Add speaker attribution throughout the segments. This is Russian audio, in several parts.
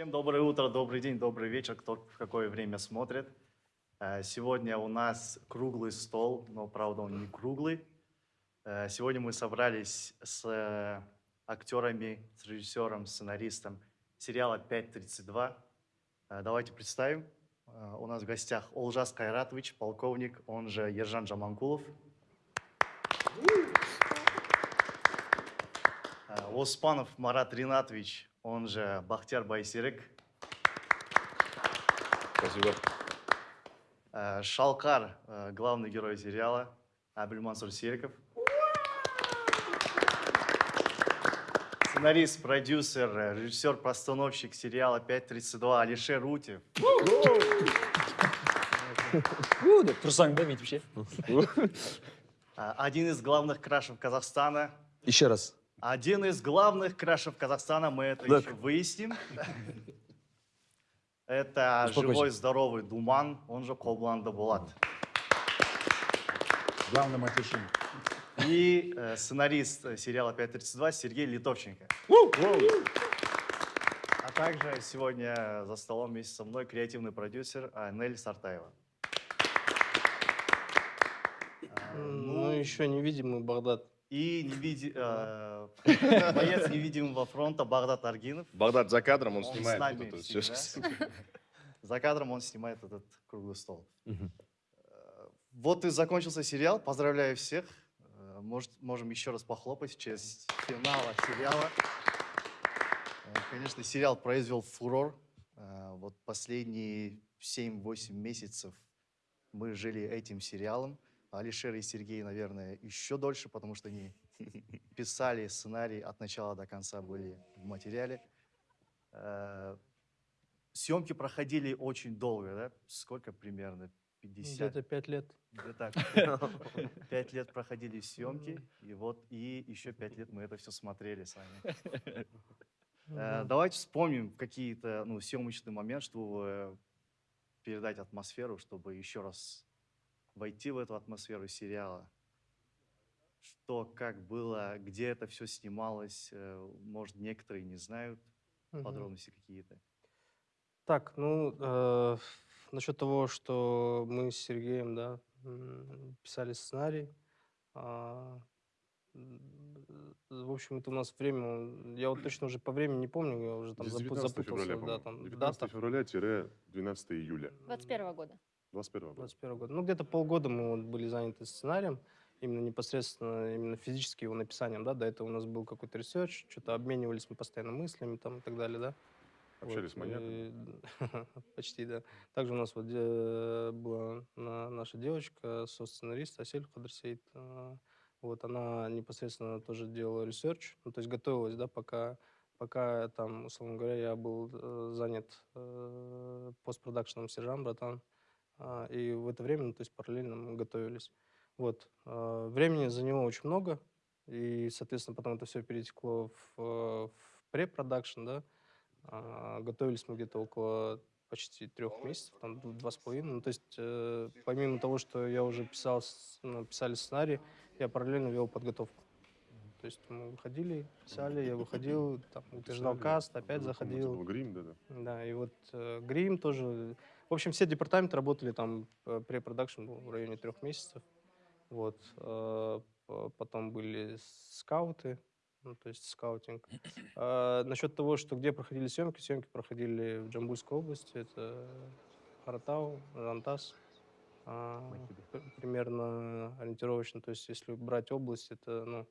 Speaker 1: Всем доброе утро, добрый день, добрый вечер, кто в какое время смотрит. Э, Сегодня у нас круглый стол, но правда он не круглый. Э, Сегодня мы собрались с э, актерами, с режиссером, сценаристом сериала «5.32». Э, Давайте представим. У нас в гостях Олжас Кайратович, полковник, он же Ержан Жаманкулов. Э, Оспанов Марат Ринатович, он же Бахтияр Байсерик.
Speaker 2: Спасибо.
Speaker 1: Э, Шалкар, э, главный герой сериала, Абельмансур Сериков. Сценарист, продюсер, э, режиссер, постановщик сериала «5.32» Алишер Рутев.
Speaker 3: У, деп тұрсаң да бүйтіп ше
Speaker 1: Один из главных крашев Казахстана.
Speaker 2: Еще раз.
Speaker 1: Один из главных крашев Казахстана, мы это
Speaker 2: Так.
Speaker 1: еще выясним. Это
Speaker 2: Успокойся.
Speaker 1: живой, здоровый Думан, он же Кобланда Булат.
Speaker 3: главное матершин
Speaker 1: И э, сценарист э, сериала «532» Сергей Литовченко. А также сегодня за столом вместе со мной креативный продюсер э, Нель Сартаева. А,
Speaker 4: Ну, еще невидимый Багдад.
Speaker 1: И невиди- э, боец невидимого фронта Багдад Аргинов.
Speaker 2: Багдад за кадром, он,
Speaker 1: Он с
Speaker 2: снимает
Speaker 1: нами
Speaker 2: вот это вот всё.
Speaker 1: всегда. За кадром он снимает этот круглый стол. Э, Вот и закончился сериал. Поздравляю всех. Э, Может, можем еще раз похлопать в честь финала сериала. Э, Конечно, сериал произвел фурор. Вот последние 7-8 месяцев мы жили этим сериалом. Алишер и Сергей, наверное, еще дольше, потому что они писали сценарий от начала до конца, были в материале. Э, Съемки проходили очень долго, да? Сколько примерно? 50?
Speaker 4: Где-то пять лет.
Speaker 1: Где-то пять лет проходили съемки, и вот и еще пять лет мы это все смотрели с вами. Э,
Speaker 4: Мгм.
Speaker 1: Давайте вспомним какие-то ну, съемочный момент, чтобы э, передать атмосферу, чтобы еще раз войти в эту атмосферу сериала. Что, как было, где это все снималось, э, может, некоторые не знают
Speaker 4: Мгм.
Speaker 1: подробности какие-то.
Speaker 4: Так, ну, э, насчет того, что мы с Сергеем, да, писали сценарий. м, В общем, это у нас время, я вот точно уже по времени не помню, я уже там
Speaker 5: С
Speaker 4: запу-
Speaker 5: 19
Speaker 4: запутался,
Speaker 5: февраля,
Speaker 4: да, там, в
Speaker 5: 19
Speaker 4: датах.
Speaker 5: февраля-12 июля
Speaker 6: 21 года.
Speaker 5: 21 года.
Speaker 4: 21 года. Ну, где-то полгода мы вот были заняты сценарием, именно непосредственно, именно физически его написанием, да, до этого у нас был какой-то research, что-то обменивались мы постоянно мыслями там и так далее, да.
Speaker 5: Общались с маньяком.
Speaker 4: и- Почти, да. Также у нас вот э, была на- наша девочка, со-сценарист Асель Хадрсейд. э, Вот она непосредственно тоже делала research, ну, то есть готовилась, да, пока, пока там, условно говоря, я был э, занят э, постпродакшеном Сержан, братан. А, И в это время, ну, то есть параллельно мы готовились. Вот. а, Времени за него очень много, и, соответственно, потом это все перетекло в, э, в препродакшн, да. А, Готовились мы где-то около почти трех месяцев, там два с половиной. Ну, то есть, э, помимо того, что я уже писал, ну, писали сценарий, я параллельно вел подготовку. То есть мы выходили, писали, я выходил, там, утверждал каст, опять заходил.
Speaker 5: грим, да, да.
Speaker 4: Да, и вот э, грим тоже. В общем, все департаменты работали там, э, препродакшн был в районе трех месяцев. Вот. э, потом были скауты, ну, то есть скаутинг. А, насчет того, что где проходили съемки, съемки проходили в Джамбульской области, это Харатау, Рантас. А, примерно ориентировочно, то есть если брать область, это, ну,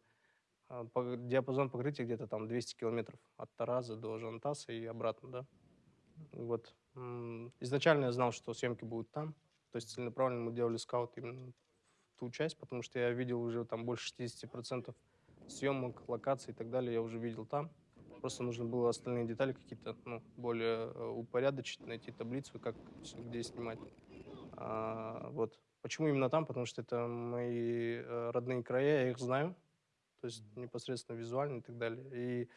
Speaker 4: а, по- диапазон покрытия где-то там 200 километров от Тараза до Жантаса и обратно, да. Вот. Изначально я знал, что съемки будут там. То есть целенаправленно мы делали скаут именно в ту часть, потому что я видел уже там больше 60% съемок, локаций и так далее, я уже видел там. Просто нужно было остальные детали какие-то ну, более э, упорядочить, найти таблицу, как где снимать. А, вот. Почему именно там? Потому что это мои э, родные края, я их знаю. То есть непосредственно визуально и так далее. И,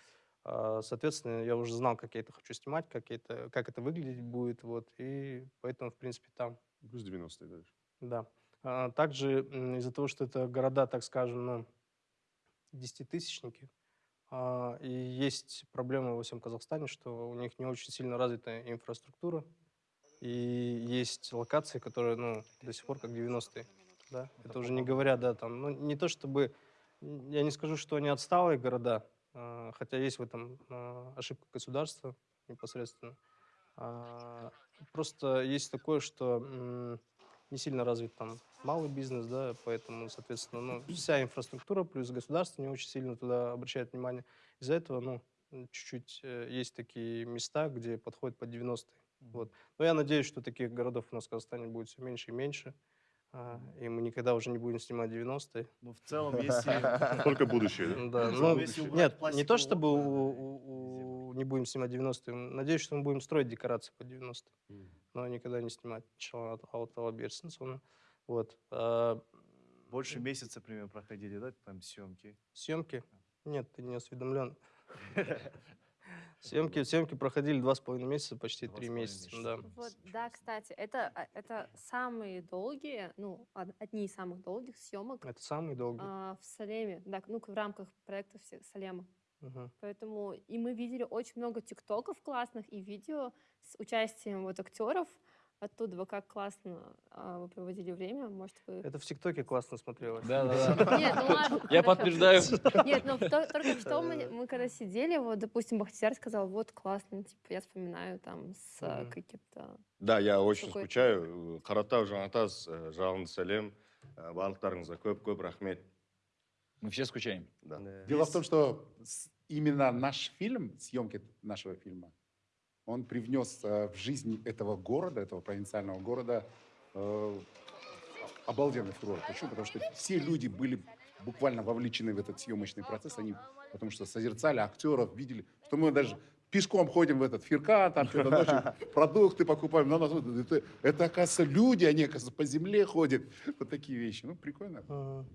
Speaker 4: соответственно, я уже знал, как я это хочу снимать, как, это, как это выглядеть будет. Вот. И поэтому, в принципе, там.
Speaker 5: Плюс 90 дальше.
Speaker 4: Да. А, Также из-за того, что это города, так скажем, ну, десятитысячники, А, И есть проблема во всем Казахстане, что у них не очень сильно развита инфраструктура. И есть локации, которые, ну, до сих пор как 90-е. Да? Это уже не говоря, да, там, ну, не то чтобы, я не скажу, что они отсталые города, а, хотя есть в этом а, ошибка государства непосредственно. А, Просто есть такое, что не сильно развит там малый бизнес, да, поэтому, соответственно, ну, вся инфраструктура плюс государство не очень сильно туда обращает внимание. Из-за этого, ну, чуть-чуть э, есть такие места, где подходят под 90-е. Вот. Но я надеюсь, что таких городов у нас в Казахстане будет все меньше и меньше, а, и мы никогда уже не будем снимать 90-е.
Speaker 1: Ну, в целом, если...
Speaker 5: Только будущее, да?
Speaker 4: Ну, нет, не то чтобы не будем снимать 90-е, надеюсь, что мы будем строить декорации под 90-е, но никогда не снимать. Тағала берсін соны. Вот. а,
Speaker 1: Больше месяца, примерно, проходили, да, там съемки?
Speaker 4: Съемки? Нет, ты не осведомлен. Съемки, съемки проходили два с половиной месяца, почти
Speaker 1: Два
Speaker 4: три месяца,
Speaker 1: месяца.
Speaker 4: да.
Speaker 2: Вот, да, кстати, это, а, это самые долгие, ну, од- одни из самых долгих съемок
Speaker 4: Это самый долгий.
Speaker 2: а, в Салеме, да, ну, в рамках проекта Салема.
Speaker 4: Мгм.
Speaker 2: Поэтому и мы видели очень много тиктоков классных и видео с участием вот актеров оттуда. Вы как классно а, вы проводили время, может вы...
Speaker 4: Это в ТикТоке классно смотрелось.
Speaker 3: Да-да-да.
Speaker 2: Нет, ну ладно.
Speaker 3: Я подтверждаю.
Speaker 2: Нет, ну то- только что мы, когда сидели, вот, допустим, Бахтияр сказал, вот классно, типа, я вспоминаю там с а, каким-то...
Speaker 6: Да, я очень скучаю. Қаратау Жанатас, э, жалынды сәлем. Э, Барлықтарыңызға көп-көп рахмет.
Speaker 3: Мы все скучаем.
Speaker 6: Да.
Speaker 7: Дело в том, что именно наш фильм, съемки нашего фильма, он привнес э, в жизнь этого города, этого провинциального города, э, обалденный фурор. Почему? Потому что все люди были буквально вовлечены в этот съемочный процесс, они потому что созерцали актеров, видели, что мы даже пешком ходим в этот фирка, там что-то ночью продукты покупаем, на нас это, это, оказывается, люди, они, оказывается, по земле ходят. Вот такие вещи. Ну, прикольно.
Speaker 4: Мгм.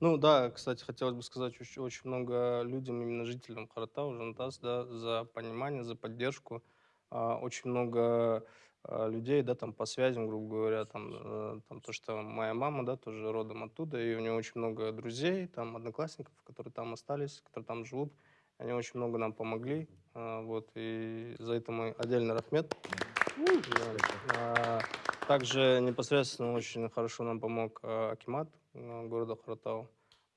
Speaker 4: Ну да, кстати, хотелось бы сказать очень, очень много людям, именно жителям Харатау, Жантас, да, за понимание, за поддержку. А, очень много а, людей, да, там по связям, грубо говоря, там, э, там то, что моя мама, да, тоже родом оттуда, и у нее очень много друзей, там одноклассников, которые там остались, которые там живут. Они очень много нам помогли, а, вот, и за это мой отдельный рахмет. Также непосредственно очень хорошо нам помог Акимат города Харатау.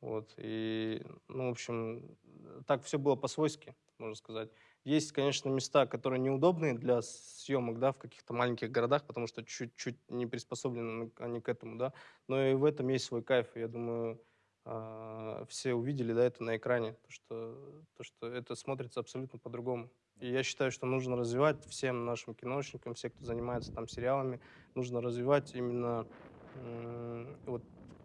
Speaker 4: Вот. И, ну, в общем, так все было по-свойски, можно сказать. Есть, конечно, места, которые неудобные для съемок, да, в каких-то маленьких городах, потому что чуть-чуть не приспособлены они к этому, да. Но и в этом есть свой кайф. Я думаю, а, все увидели, да, это на экране, то что, то, что это смотрится абсолютно по-другому. И я считаю, что нужно развивать всем нашим киношникам, все, кто занимается там сериалами, нужно развивать именно вот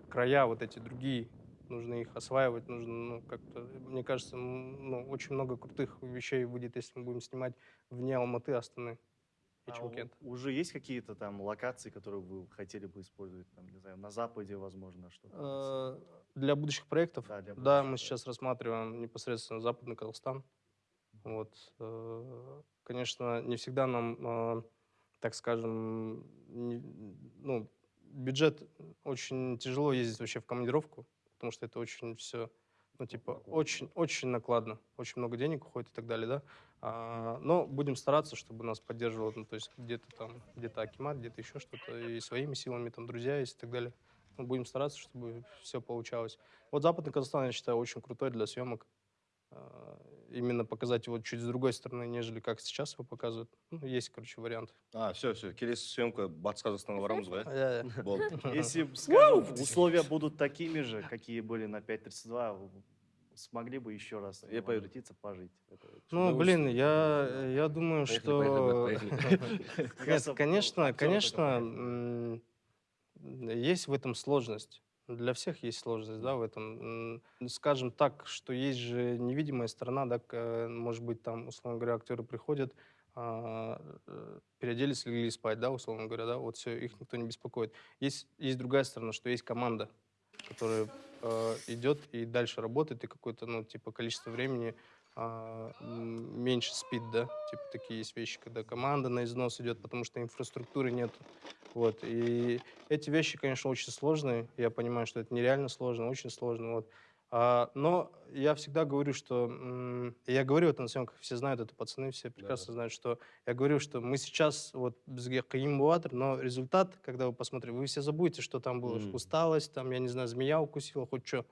Speaker 4: края вот эти другие, нужно их осваивать, нужно, ну, как-то, мне кажется, ну, очень много крутых вещей выйдет, если мы будем снимать вне Алматы, Астаны и
Speaker 1: А уже есть какие-то там локации, которые вы хотели бы использовать, там, не знаю, на Западе, возможно, что-то?
Speaker 4: Э, Для будущих проектов,
Speaker 1: Да, для
Speaker 4: да,
Speaker 1: будущих
Speaker 4: мы сейчас рассматриваем непосредственно Западный Казахстан. Вот, э, конечно, не всегда нам, э, так скажем, не- ну, бюджет очень тяжело ездить вообще в командировку, потому что это очень все, ну, типа, очень, очень накладно, очень много денег уходит и так далее, да. А, но будем стараться, чтобы нас поддерживал, ну, то есть где-то там, где-то Акимат, где-то еще что-то, и своими силами, там, друзья есть и так далее. Ну, будем стараться, чтобы все получалось. Вот Западный Казахстан, я считаю, очень крутой для съемок. А, Именно показать его чуть с другой стороны, нежели как сейчас его показывают. Ну, есть, короче, варианты.
Speaker 6: А, все, все. Келесі съемка Батыс Қазақстанға барамыз ғой, иә?
Speaker 1: Если, скажем, условия будут такими же, какие были на 5.32, вы смогли бы еще раз
Speaker 6: Я поеду.
Speaker 1: возвратиться, пожить? Это
Speaker 4: Ну, блин, я, я думаю,
Speaker 3: Поехали,
Speaker 4: что...
Speaker 3: поехали,
Speaker 4: Нет, конечно,
Speaker 1: актеры
Speaker 4: конечно, есть в этом сложность. Для всех есть сложность, да, в этом. Скажем так, что есть же невидимая сторона, да, может быть, там, условно говоря, актеры приходят, а, э, переоделись, легли спать, да, условно говоря, да, вот все, их никто не беспокоит. Есть, есть другая сторона, что есть команда, которая э, идет и дальше работает, и какое-то, ну, типа, количество времени а, меньше спит, да, типа, такие есть вещи, когда команда на износ идет, потому что инфраструктуры нет. Вот, и эти вещи, конечно, очень сложные, я понимаю, что это нереально сложно, очень сложно, вот. А, но я всегда говорю, что... Я говорю это на съемках, все знают это, пацаны все прекрасно знают, что... Я говорю, что мы сейчас вот но результат, когда вы посмотрите, вы все забудете, что там было
Speaker 6: Мгм.
Speaker 4: усталость, там, я не знаю, змея укусила, хоть что.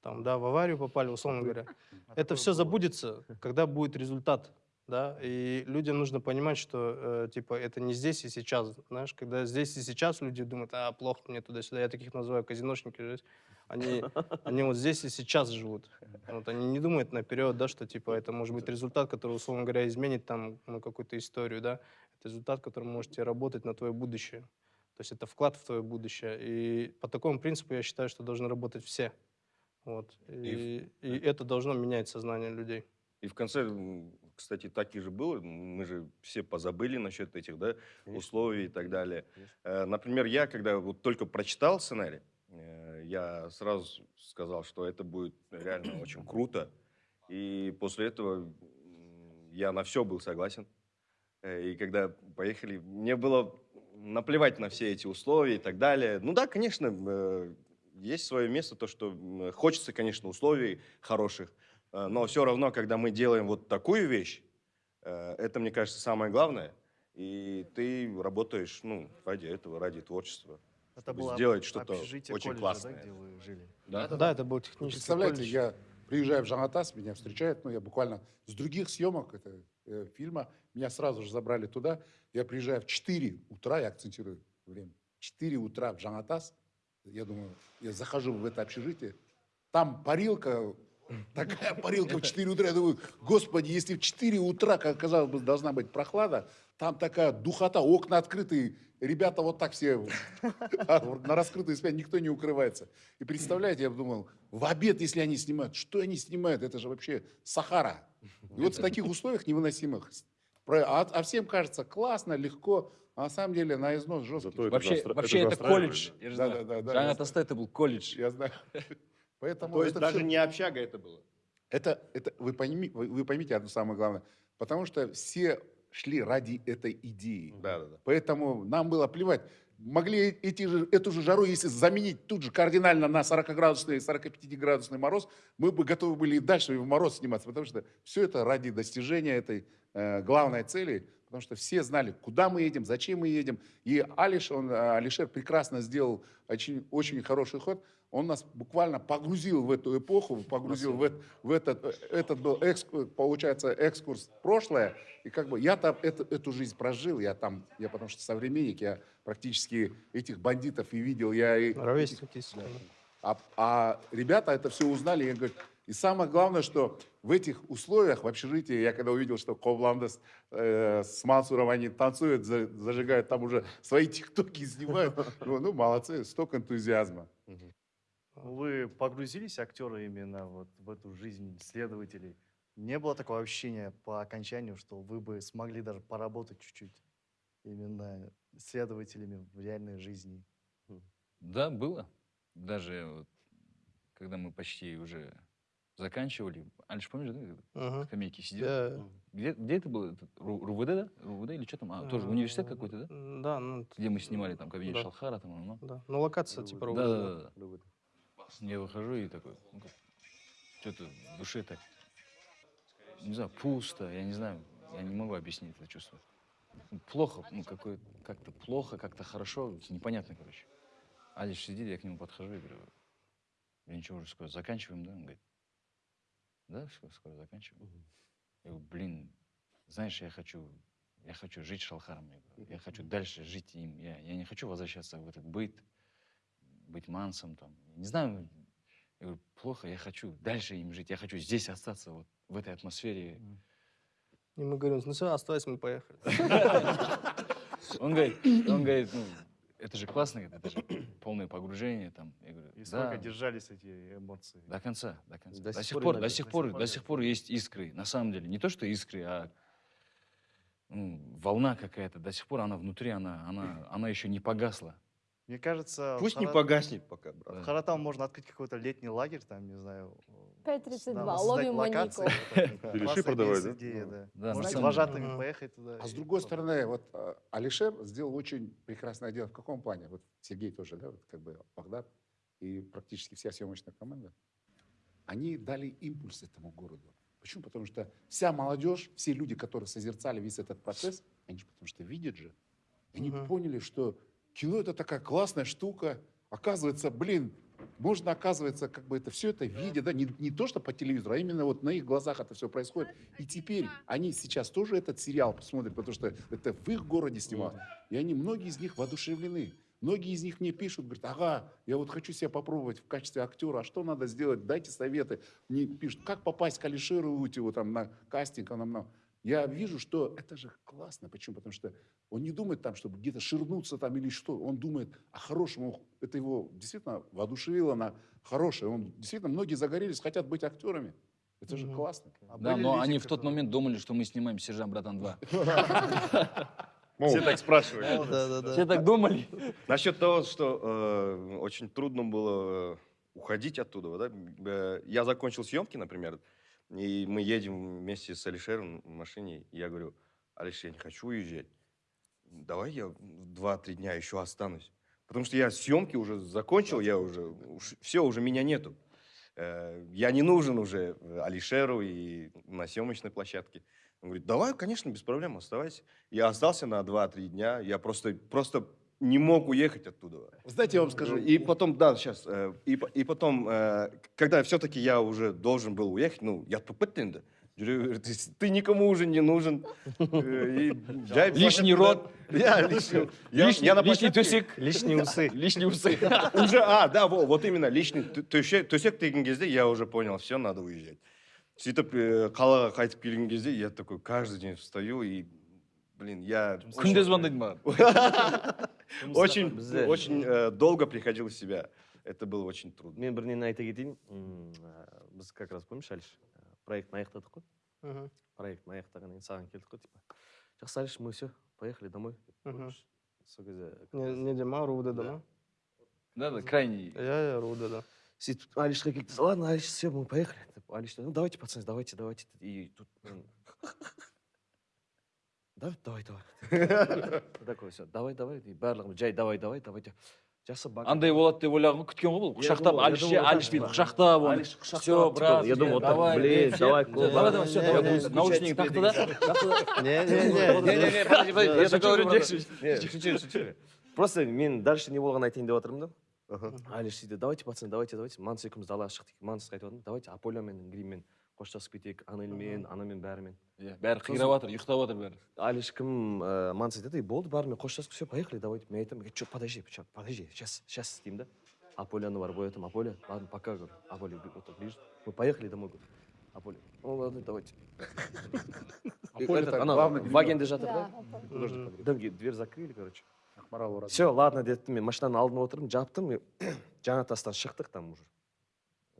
Speaker 4: Там, да, в аварию попали, условно говоря. Это все забудется, когда будет результат, да, и людям нужно понимать, что, э, типа, это не здесь и сейчас, знаешь, когда здесь и сейчас люди думают, а, плохо мне туда-сюда, я таких называю казиношники, они, они вот здесь и сейчас живут, вот, они не думают наперед, да, что, типа, это может быть результат, который, условно говоря, изменит там, ну, какую-то историю, да, это результат, который может тебе работать на твое будущее, то есть это вклад в твое будущее, и по такому принципу я считаю, что должны работать все, вот, и, и это должно менять сознание людей.
Speaker 6: И в конце, кстати, так и же было. Мы же все позабыли насчет этих да, условий и так далее. Э, Например, я, когда вот только прочитал сценарий, э, я сразу сказал, что это будет реально очень круто. И после этого я на все был согласен. Э, И когда поехали, мне было наплевать на все эти условия и так далее. Ну да, конечно, есть свое место, то, что хочется, конечно, условий хороших, но все равно, когда мы делаем вот такую вещь, э, это, мне кажется, самое главное. И ты работаешь, ну, ради этого, ради творчества.
Speaker 1: Это было
Speaker 6: сделать что-то очень
Speaker 1: колледжа,
Speaker 6: классное.
Speaker 1: Да, где вы жили?
Speaker 6: Да,
Speaker 4: Да, это был технический
Speaker 7: представляете,
Speaker 4: колледж.
Speaker 7: я приезжаю в Жанатас, меня встречают, ну, я буквально с других съемок это, э, фильма, меня сразу же забрали туда. Я приезжаю в 4 утра, я акцентирую время, 4 утра в Жанатас, я думаю, я захожу в это общежитие, там парилка, такая парилка в 4 утра, я думаю, господи, если в 4 утра, как казалось бы, должна быть прохлада, там такая духота, окна открытые, ребята вот так все а, на раскрытой спине, никто не укрывается. И представляете, я думал, в обед, если они снимают, что они снимают? Это же вообще Сахара. И вот в таких условиях невыносимых, а, а всем кажется классно, легко, а на самом деле на износ жесткий.
Speaker 5: Зато это
Speaker 3: Вообще, вообще
Speaker 5: это
Speaker 3: это колледж.
Speaker 5: да.
Speaker 7: Да,
Speaker 3: знаю.
Speaker 7: да, да,
Speaker 3: Тосте это был колледж.
Speaker 7: Я знаю. Поэтому
Speaker 6: То есть даже
Speaker 7: всё-
Speaker 6: не общага это было.
Speaker 7: Это, это вы, пойми, вы, вы поймите одно самое главное. Потому что все шли ради этой идеи.
Speaker 6: Да, да, да.
Speaker 7: Поэтому нам было плевать. Могли эти же, эту же жару, если заменить тут же кардинально на 40-градусный, 45-градусный мороз, мы бы готовы были и дальше в мороз сниматься, потому что все это ради достижения этой э, главной цели, потому что все знали, куда мы едем, зачем мы едем. И Алиш, он, э, Алишер прекрасно сделал очень, очень хороший ход. Он нас буквально погрузил в эту эпоху, погрузил в, в этот, этот был, экскурс, получается, экскурс в прошлое. И как бы я там эту, эту жизнь прожил, я там, я потому что современник, я практически этих бандитов и видел, я и
Speaker 4: Ровесник, естественно.
Speaker 7: а, а ребята это все узнали, и говорят, и самое главное, что в этих условиях, в общежитии, я когда увидел, что Ковландес э, с Мансуром они танцуют, за- зажигают, там уже свои тиктоки снимают, ну, ну, молодцы, столько энтузиазма.
Speaker 1: Вы погрузились, актеры, именно вот в эту жизнь следователей? Не было такого ощущения по окончанию, что вы бы смогли даже поработать чуть-чуть именно следователями в реальной жизни?
Speaker 3: Да, было. Даже вот, когда мы почти уже заканчивали. Альш, помнишь, да,
Speaker 4: Мгм.
Speaker 3: на скамейке сидел?
Speaker 4: Да.
Speaker 3: Где, где это было? Ру- РУВД, да? РУВД или что там? А, тоже университет какой-то, да?
Speaker 4: Да, ну,
Speaker 3: Где мы снимали там кабинет
Speaker 4: Да.
Speaker 3: Шалхара, там, ну.
Speaker 4: да. Ну, локация типа
Speaker 3: Да,
Speaker 4: ровно.
Speaker 3: да, да, да. Я выхожу и такой, ну, что-то в душе так, не знаю, пусто, я не знаю, я не могу объяснить это чувство. Плохо, ну, какое как-то плохо, как-то хорошо, непонятно, короче. Алиш сидит, я к нему подхожу и говорю, я ничего уже скоро заканчиваем, да? Он говорит, да, все, скоро заканчиваем. Я говорю, блин, знаешь, я хочу, я хочу жить Шалхаром, я, говорю, я хочу дальше жить им, я, я не хочу возвращаться в этот быт, быть мансом там. Не знаю, я говорю, плохо, я хочу дальше им жить, я хочу здесь остаться, вот в этой атмосфере.
Speaker 4: И мы говорим, ну все, оставайся, мы поехали.
Speaker 3: Он говорит, он говорит, ну, это же классно, это же полное погружение там. Я говорю,
Speaker 1: И сколько
Speaker 3: да,
Speaker 1: держались эти эмоции?
Speaker 3: до конца, до конца.
Speaker 6: До
Speaker 3: До,
Speaker 6: сих пор
Speaker 3: до сих
Speaker 1: До
Speaker 3: пор,
Speaker 1: сих пор
Speaker 3: до сих пор есть искры, на самом деле. Не то, что искры, а ну, волна какая-то. До сих пор она внутри, она, она, она еще не погасла.
Speaker 1: Мне кажется,
Speaker 6: Пусть не
Speaker 1: Хара-
Speaker 6: погаснет пока, брат.
Speaker 1: в Харатам можно открыть какой-то летний лагерь, там, не знаю. э,
Speaker 2: 5.32,
Speaker 1: да,
Speaker 2: ловим
Speaker 1: локации.
Speaker 5: Беляши
Speaker 1: Классная
Speaker 5: продавать, да?
Speaker 1: идея,
Speaker 5: Ну,
Speaker 1: да.
Speaker 3: да,
Speaker 1: Можете с
Speaker 3: самом
Speaker 1: вожатыми
Speaker 4: деле.
Speaker 1: поехать туда.
Speaker 7: А с другой стороны, вот э, Алишер сделал очень прекрасное дело. В каком плане? Вот Сергей тоже, да, вот как бы Багдад и практически вся съемочная команда. они дали импульс этому городу. Почему? Потому что вся молодежь, все люди, которые созерцали весь этот процесс, они же потому что видят же. Они
Speaker 4: Мгм.
Speaker 7: поняли, что кино это такая классная штука. Оказывается, блин, можно, оказывается, как бы это все это видя, да, не, не то, что по телевизору, а именно вот на их глазах это все происходит. И теперь они сейчас тоже этот сериал посмотрят, потому что это в их городе снималось. И они, многие из них воодушевлены. Многие из них мне пишут, говорят, ага, я вот хочу себя попробовать в качестве актера, а что надо сделать, дайте советы. Мне пишут, как попасть к Алишеру Утеву там на кастинг, он нам, нам. Я вижу, что это же классно. Почему? Потому что он не думает там, чтобы где-то ширнуться там или что. Он думает о хорошем. Он- Это его действительно воодушевило на хорошее. Он действительно, многие загорелись, хотят быть актерами. Это же
Speaker 4: Мгм.
Speaker 7: классно.
Speaker 1: А
Speaker 3: Да, но
Speaker 1: люди,
Speaker 3: они в тот
Speaker 1: которые-
Speaker 3: момент думали, что мы снимаем «Сержант, братан 2».
Speaker 6: Все так
Speaker 4: да.
Speaker 3: Все так думали?
Speaker 6: Насчет того, что э, очень трудно было э, уходить оттуда, да, э, я закончил съемки, например, и мы едем вместе с Алишером в машине, и я говорю, Алиш, я не хочу уезжать, давай я два-три дня еще останусь, потому что я съемки уже закончил, я уже, все, уже меня нету. Э, Я не нужен уже э, Алишеру и на съемочной площадке. Он говорит, давай, конечно, без проблем, оставайся. Я остался на 2-3 дня, я просто, просто не мог уехать оттуда.
Speaker 7: Знаете, я вам скажу,
Speaker 6: И потом, да, сейчас, и, и потом, э, когда все-таки я уже должен был уехать, ну, я тупыттенді. Жүре- Ты, ты никому уже не нужен. Э, и
Speaker 3: Лишний рот.
Speaker 6: Я лишний, я-
Speaker 3: Лишний,
Speaker 6: я на
Speaker 3: лишний
Speaker 6: площадке-
Speaker 3: тусик.
Speaker 4: Лишние усы.
Speaker 3: Лишние усы.
Speaker 6: Уже, а, да, во- вот именно, лишний ту- төсек төсек деген кезде я уже понял, все, надо уезжать. сөйтіп э, қалаға қайтып келген кезде я такой каждый день встаю и блин я
Speaker 3: күнде звондайды маған
Speaker 6: очень
Speaker 8: Бізде-
Speaker 6: очень э, долго приходил в себя это было очень трудно
Speaker 8: мен бір нені айта кетейін М, ә, біз как раз помнишь әліш ә, проектін аяқтадық қой
Speaker 4: Мгм,
Speaker 8: проектін аяқтағаннан кейін саған келдік қой типа жақсы әліш мы все поехали домой
Speaker 4: мгм.
Speaker 8: сол кезде
Speaker 4: Не, не Дима, Руда, да? ма?
Speaker 3: да да крайний
Speaker 4: Я, я Руда, да.
Speaker 8: сөйтіп алишқа келді ладно алиш все мы поехали деп алиш ну давайте пацаны давайте давайте деді. и тут мен, да давай давай. Такой все давай давай и барлығымыз жай давай давай давай деп жақсы
Speaker 3: андай болады деп ойлаған ғой күткен ғой бұл
Speaker 8: Я
Speaker 3: құшақтап алиш
Speaker 8: да.
Speaker 3: құшақтап оны все брат
Speaker 8: я думал, так,
Speaker 3: давай
Speaker 8: блин, давай,
Speaker 3: да,
Speaker 8: давай,
Speaker 3: давай давай все давай наушники тақты да?
Speaker 4: Не, не,
Speaker 3: Не,
Speaker 4: не.
Speaker 3: не, не, подожди, я такой говорю,
Speaker 8: шучу шучу просто мен дальше не болғанын айтайын деп жатырмын да?
Speaker 6: Ага.
Speaker 8: алиш сөйтті давайте пацаны давайте давайте манс екеуміз далаға шықтық мансқа айтып жатырмын давайте аполямен гриммен. Қоштасып кетейік анельмен анамен бәрімен
Speaker 3: иә бәрі қирап жатыр ұйықтап жатыр бәрі.
Speaker 8: Алиш кім ә, манс айтады и болды бәрімен қоштасып все поехали давайте мен айтамын че подожди подожди сейчас сейчас деймін да. Аполяны барып оятамын аполя ладно пока говорю аполя вот так ближе мы поехали домой говорю аполя ну ладно давайте ана вагенде жатыр
Speaker 2: Да,
Speaker 8: да
Speaker 4: Мгм.
Speaker 8: дымге дверь закрыли короче.
Speaker 7: Ақмарал
Speaker 8: все ладно дедім мен машинаның алдына отырдым жаптым жаңа тастан шықтық там уже.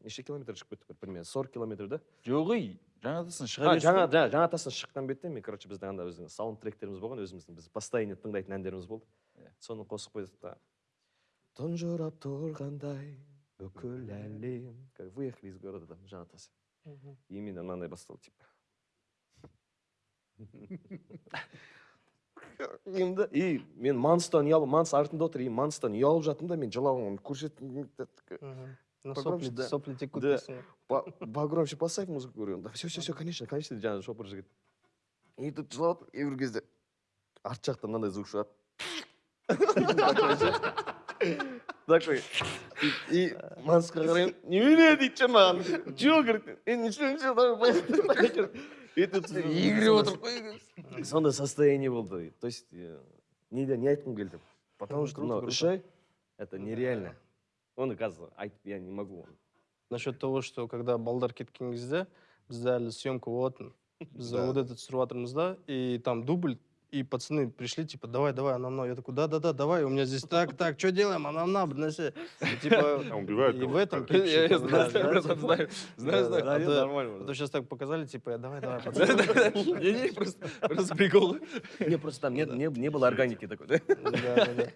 Speaker 8: Неше километр шығып кеттік бір примерно сорок километр да?
Speaker 3: Жоқ ей жаңатасын
Speaker 8: а,
Speaker 3: шыға
Speaker 8: жаңа жаңа жаңа тастан шыққан бетте мен короче біздің анда біздің саундтректеріміз болған өзіміздің біз постоянно тыңдайтын әндеріміз болды. Соны қосып қойдық та. Тұнжырап тұрғандай бүкіл әлем. Как выехали из города там жаңа тас
Speaker 4: Мгм.
Speaker 8: именно мынандай басталды типа. Енді и мен манстан ұялып манс артында отыр и манстан ұялып жаттым да мен жылауын көрсеттім.
Speaker 4: Ну,
Speaker 8: Погромче,
Speaker 4: сопли,
Speaker 8: да.
Speaker 4: сопли текут.
Speaker 8: Да.
Speaker 4: пацаны.
Speaker 8: По- погромче поставь музыку говорю да все все все конечно конечно деп жаңағы шопыр жігіт и тут жылап отыр и бір кезде арт жақтан мынандай звук шығады Такой ше. такой и и мансқа қараймын немене дейді ше маған че говорит е ничего ничего давай поехали и тут егеріп отыр қой сондай состояние болды то есть э, не не айтқым келді потому
Speaker 4: Мгм,
Speaker 8: что
Speaker 4: круто,
Speaker 8: мынау
Speaker 4: круто.
Speaker 8: үш ай это нереально оны қазір айтып я не могу
Speaker 4: Насчет того, что когда балдар кеткен кезде бізде әлі съемка болатын біз
Speaker 6: Да.
Speaker 4: вот этот түсіріп жатырмыз да и там дубль и пацаны пришли типа давай давай ана мынау я такой да да да давай у меня здесь так так что делаем ана мына бір нәрсе И, типа
Speaker 5: А, убивают
Speaker 4: и
Speaker 5: кого-то,
Speaker 4: в этом
Speaker 5: как?
Speaker 4: клипе,
Speaker 3: Я- я
Speaker 4: типа,
Speaker 3: знаю,
Speaker 4: да, да,
Speaker 3: знаю,
Speaker 4: типа,
Speaker 3: знаю, знаю,
Speaker 4: да,
Speaker 3: знаю.
Speaker 4: да, а
Speaker 8: Да,
Speaker 4: то-
Speaker 8: нормально
Speaker 4: а то сейчас так показали типа я давай давай пацаны
Speaker 3: не не просто просто прикол
Speaker 8: не просто там не, не, не было органики такой да
Speaker 4: Да, да, да.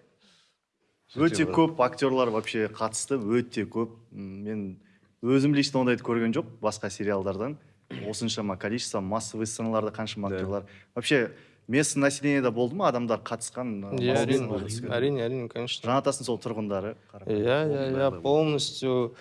Speaker 1: Өте көп актерлар вообще қатысты өте көп. Мен өзім лично ондайды көрген жоқ басқа сериалдардан. Осыншама количество массовый сценаларда қаншама актерлар. Вообще местный населениеда болды ма адамдар қатысқан
Speaker 4: иә әрине әрине әрине конечно.
Speaker 1: Жаңатасын сол тұрғындары
Speaker 4: иә иә иә полностью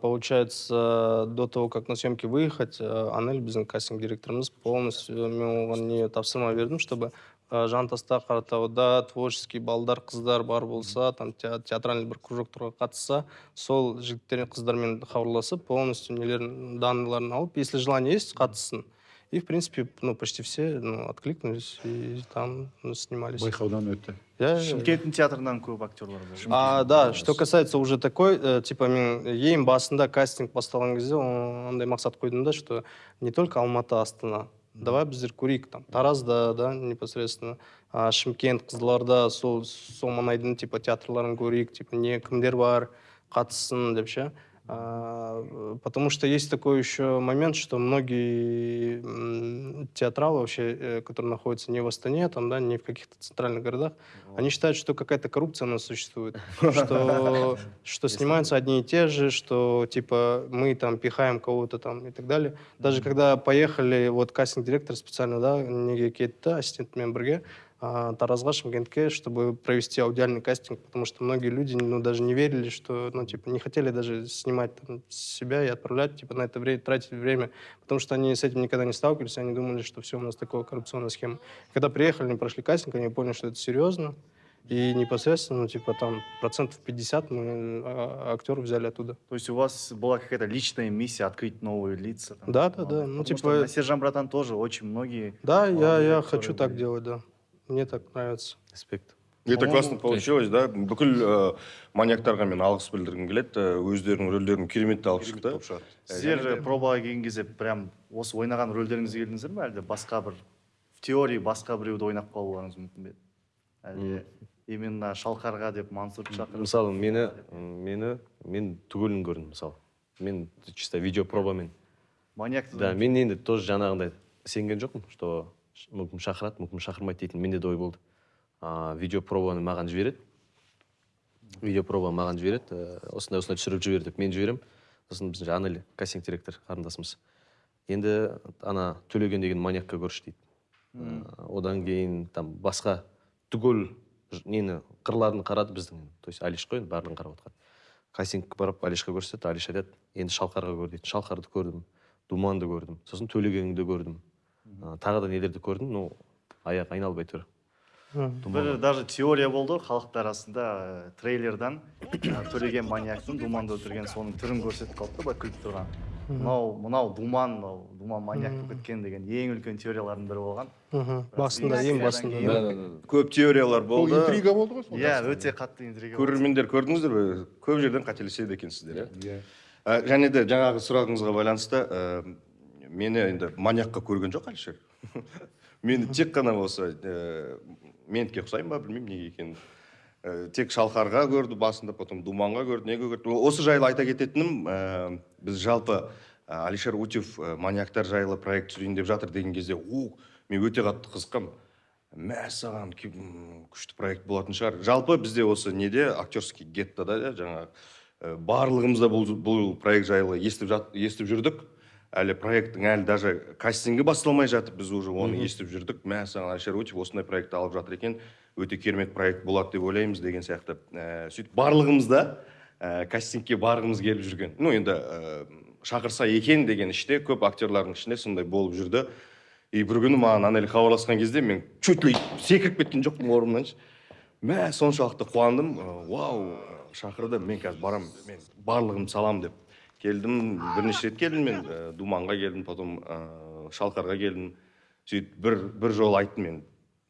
Speaker 4: Получается, до того, как на съемки выехать, э, Анель, біздің кастинг директорымыз полностью мен оған не тапсырма бердім, чтобы э, жантаста қаратауда творческий балдар қыздар бар болса там те- театральный бір кружоктарға қатысса сол жігіттермен қыздармен хабарласып полностью нелерін данныйларын алып если желание есть қатыссын. И в принципе ну почти все ну, откликнулись и там ну, снимались.
Speaker 7: Байқаудан өтті.
Speaker 4: Я-
Speaker 1: шымкенттің театрынан көп актерлар бар
Speaker 4: а, да, что касается уже такой, э, типа, мен ең басында кастинг басталған кезде о- андай мақсат қойдым да, что не только Алматы, Астана, давай біздер көрейік там. Таразда да непосредственно. А, шымкент қызылорда сол сол маңайдың типа театрларын көрейік типа не кімдер бар қатыссын деп ше. Потому что есть такой еще момент, что многие театралы вообще, э, которые находятся не в Астане, там, да, не в каких-то центральных городах, они считают, что какая-то коррупция у нас существует, что, что снимаются одни и те же, что типа мы там пихаем кого-то там и так далее. Даже когда поехали, вот кастинг-директор специально, да, неге кетті ассистентмен бірге а, таразға шымкентке чтобы провести аудиальный кастинг потому что многие люди ну даже не верили что ну типа не хотели даже снимать там, себя и отправлять типа на это время тратить время потому что они с этим никогда не сталкивались они думали что все у нас такая коррупционная схема когда приехали они прошли кастинг они поняли что это серьезно и непосредственно ну типа там процентов 50 мы а, актеров взяли оттуда
Speaker 1: То есть у вас была какая-то личная миссия открыть новые лица? там,
Speaker 4: Да, да, да. Ну,
Speaker 1: Потому что
Speaker 4: типа-
Speaker 1: на Сержан Братан тоже очень многие...
Speaker 4: да я я хочу так
Speaker 1: были.
Speaker 4: делать да мне так нравится
Speaker 8: респект
Speaker 6: Это классно получилось, да? Бүкіл ә, маньяктарға мен алғыс білдіргім келеді. Ә, Өздерінің рөлдерін керемет алып шықты.
Speaker 5: Шығады.
Speaker 1: Сіздер пробаға келген кезде прям осы ойнаған рөлдеріңізге келдіңіздер ме әлде басқа бір в теории басқа біреуді ойнап қалуларыңыз мүмкін бе еді? әлде именно шалқарға деп мансұрды шақырып
Speaker 8: мысалы мені мені мен түгелін көрдім мысалы мен чисто видео пробамен
Speaker 1: маньякты
Speaker 8: да мен енді тоже жаңағындай сенген жоқпын что мүмкін шақырады мүмкін шақырмайды дейтін менде де ой болды. А, видео пробаны маған жібереді. Видео проба маған жібереді. Э, осындай осындай түсіріп жібер деп мен жіберемін. Сосын біздің жаңағы анель кастинг директор қарындасымыз. Енді ана төлеген деген маньякқа көрші дейді. Э, одан кейін там басқа түгел нені қырларын қарады біздің то есть алиш қой енді барлығын қарап отқан. Кастингке барып алишқа көрсетеді алиш айтады енді шалқарға көр дейді. Шалқарды көрдім думанды көрдім. Сосын төлегенді көрдім. Тағы да нелерді көрдім ну аяқ айналып әйтеуір
Speaker 1: бір даже теория болды ғой халықтың арасында ә, трейлердан ә, төлеген маньяктың думанды өлтірген соның түрін көрсетіп қалды да былай күліп тұрған мынау мынау думан мынау думан маньяк болып кеткен деген ең үлкен теориялардың бірі болған
Speaker 4: Мгм. басында ең басында.
Speaker 6: Көп теориялар
Speaker 5: Ол
Speaker 6: болды.
Speaker 5: интрига болды ғой сол
Speaker 1: иә өте қатты интрига болды.
Speaker 6: Көрермендер көрдіңіздер бе? Көп жерден қателеседі екенсіздер, иә?
Speaker 5: Иә.
Speaker 6: Ә, және де жаңағы сұрағыңызға байланысты ә, мені енді маньякқа көрген жоқ әлішер. Мені тек қана осы ә, ментке ұқсаймын ба білмеймін неге екенін. Ә, тек шалқарға көрді басында потом думанға көрді неге көрді. Осы жайлы айта кететінім ә, біз жалпы ә, алишер утев ә, маньяктар жайлы проект түсірейін деп жатыр деген кезде у мен өте қатты қызыққанмын мәссаған күшті проект болатын шығар. Жалпы бізде осы неде? Актерский геттода да жаңағы барлығымыз да бұл, бұл проект жайлы естіп, жат, естіп жүрдік. Әлі проекттің әлі даже кастингі басталмай жатып біз уже оны естіп жүрдік. Мәссаған алишер утев осындай проект алып жатыр екен өте керемет проект болады деп ойлаймыз деген сияқты. Ә, сөйтіп барлығымыз да ә, кастингке барғымыз келіп жүрген. Ну енді ә, шақырса екен деген іште көп актерлардың ішінде сондай болып жүрді. И бір күні маған анель хабарласқан кезде мен чуть ли секіріп кеткен жоқпын орнымнан. Ше. мә соншалықты қуандым. Ә, вау шақырды. Мен қазір барамын мен барлығымды саламын деп келдім бірнеше рет келдім мен ә, думанға келдім потом ә, шалқарға келдім сөйтіп бір бір жол айттым мен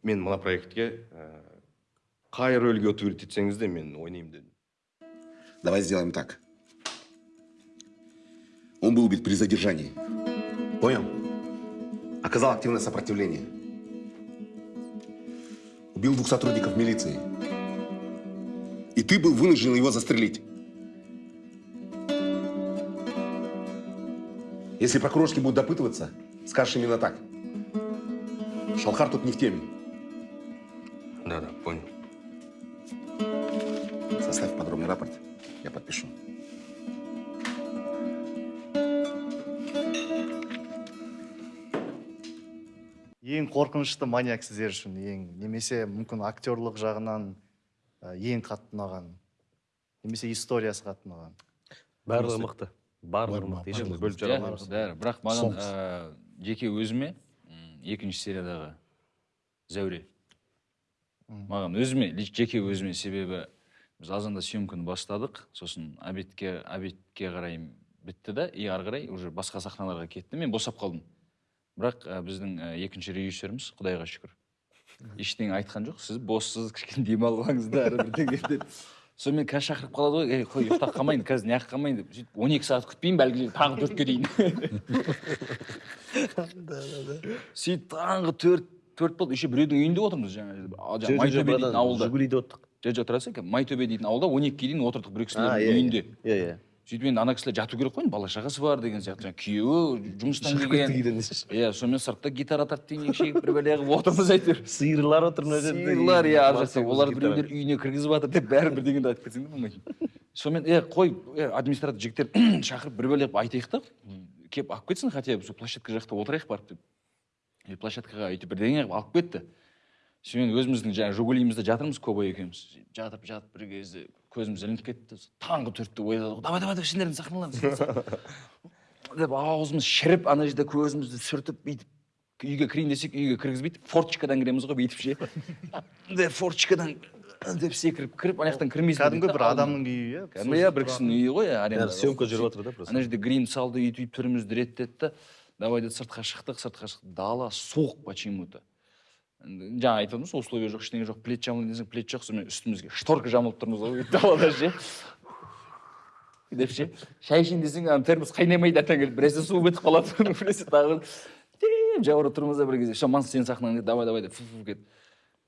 Speaker 6: мен мына проектке ә, қай рөлге утвердить етсеңіз де мен ойнаймын дедім
Speaker 9: Давай сделаем так. Он был убит при задержании. Понял? Оказал активное сопротивление. Убил двух сотрудников милиции. И ты был вынужден его застрелить. Если прокурорские будут допытываться, скажешь именно так. Шалхар тут не в теме.
Speaker 6: да да понял
Speaker 9: Составь подробный рапорт, я подпишу.
Speaker 1: ең қорқынышты маньяк сіздер үшін ең немесе мүмкін актерлық жағынан ә, ең қатты ұнаған немесе историясы қатты ұнаған
Speaker 8: барлығы мықты барлығы мықты ешкімді бөліп жара алмаймыз
Speaker 3: бәрі. бірақ маған жеке өзіме екінші сериядағы зәуре. Маған өзіме жеке өзіме себебі біз азанда съемканы бастадық. Сосын обедке обедке қарай бітті да и ары қарай уже басқа сахналарға кетті мен босап қалдым. Бірақ ә, біздің ә, екінші режиссеріміз құдайға шүкір. Ештеңе айтқан жоқ. Сіз боссыз кішкене демалып алыңыз да ары бірдеңе деп. Сонымен қазір шақырып қалады ғой. Ей қой ұйықтап қалмайын қазір неғып қалмайын деп. Сөйтіп он екі сағат күтпеймін бәлки таңғы төртке дейін. Сөйтіп таңғы төрт төрт болды. Еще біреудің үйінде отырмыз жаңа. Жерде. А, жаңа майтөбе дейтін ауылда.
Speaker 8: жигулиде оттық
Speaker 3: жоқ жоқ тұра екен? Майтөбе дейтін ауылда он екіге дейін отырдық бір кісілердің
Speaker 8: иә,
Speaker 3: үйінде.
Speaker 8: Иә иә.
Speaker 3: Сөйтіп енді ана кісілер жату керек қой енді бала шағасы бар деген сияқты. Жаңағы күйеуі жұмыстан келген. иә сонымен сыртта гитара тартып темекі шегіп бір бәле қылып отырмыз әйтеуір
Speaker 8: сиырлар отыр мына жерде
Speaker 3: сиырлар иә ар жақта. Олар біреулер үйіне кіргізіп жатыр деп бәрі бірдеңені айтып кетсең де болмайды. Сонымен е қой администратор жігіттер шақырып бір бәле қылып айтайық та. Келіп алып кетсін хотя бы сол площадка жақта отырайық барып деп. И площадкаға өйтіп бірдеңе қылып алып кетті. Сонымен өзіміздің жаңағы жигулиімізде жатырмыз кобай екеуміз. Жатып жатып бір кезде көзіміз ілініп кетті. Таңғы төртте оятады давай давай давай сендердің сахналарыңыз деп аузымыз шіріп ана жерде көзімізді сүртіп бүйтіп үйге кірейін десек үйге кіргізбейді форточкадан кіреміз ғой бүйтіп ше. Деп форточкадан деп секіріп кіріп ана жақтан кірмейсің
Speaker 1: кәдімгі бір адамның үйі иә
Speaker 3: кәдімгі иә бір кісінің үйі ғой аренда
Speaker 8: съемка жүріп жатыр да просто.
Speaker 3: Ана жерде грим салды өйтіп өйтіп түрімізді реттеді да давай деді сыртқа шықтық сыртқа шықтық дала суық почему то жаңа айтып отырмыз условия жоқ ештеңе жоқ плед жамылайын десең плед жоқ сонымен үстімізге шторка жамылып тұрмыз ғой далада ше. Деп ше шай ішейін десең ана термос қайнамайды ертең келіп біресе су бітіп қалады біресе тағы деп жауырып тұрмыз да бір кезде все мансыз сен сахнаға кет давай давай деп фу фу кет.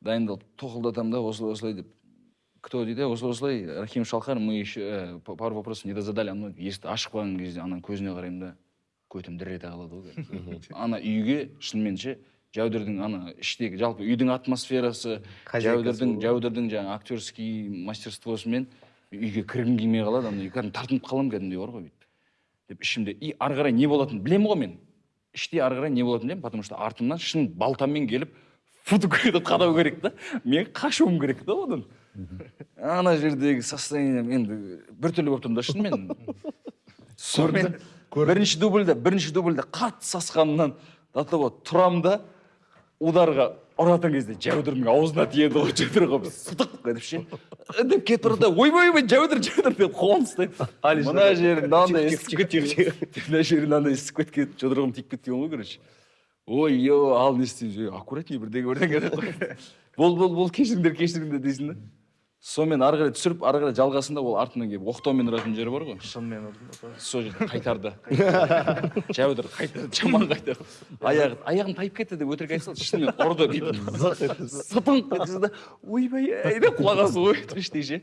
Speaker 3: Дайындалып тоқылдатамын да осылай осылай деп. Кто дейді? Осылай осылай рахим шалқар мы еще э, па- пару вопросов не дозадали ана есікті ашып қалған кезде ананың көзіне қараймын да көтім дір ете қалады ғой ана үйге шынымен ше жәудірдің ана іштегі жалпы үйдің атмосферасы жәудірдің жәудірдің жаңағы актерский мастерствосымен үйге кіргім келмей қалады ана кәдімгі тартынып қаламын кәдімгідей бар ғой бүйтіп. Деп ішімде и ары қарай не болатынын білемін ғой мен. Іште ары қарай не болатынын білемін потому что артымнан шын балтамен келіп фотокөрді қадау керек та. Мен қашуым керек та одан. Ана жердегі состоянием енді біртүрлі болып тұрмын да шынымен. Сонымен бірінші дубльде бірінші дубльде қатты сасқанымнан до того тұрамын да ударға ұратын кезде жәудірдің аузына тиеді ғой жәудір қылып сытық деп ше. Деп кетіп бара жатыр ойбай ойбай жәудір жәудір деп қолын ұстайды мына жері мынандай ісіп кеткен мына жері мынандай ісіп кеткен жұдырығым тиіп кеткен ғой короче. Ой ё ал не істейміз ей аккуратней бірдеңе бірдеңе деп қой. бол бол бол кешіріңдер кешіріңдер дейсің да сонымен ары қарай түсіріп ары қарай жалғасында ол артынан келіп оқтаумен ұратын жері бар ғой.
Speaker 1: Шынымен ұрдым
Speaker 3: сол жерде қайтарды. Жәудір қайтарды жаман қайтарды. Аяғы аяғым тайып кетті деп өтірік айта салды шынымен ұрды бүйтіп сытынып кетті да ойбай ай деп құлағасы ғой іштей ше.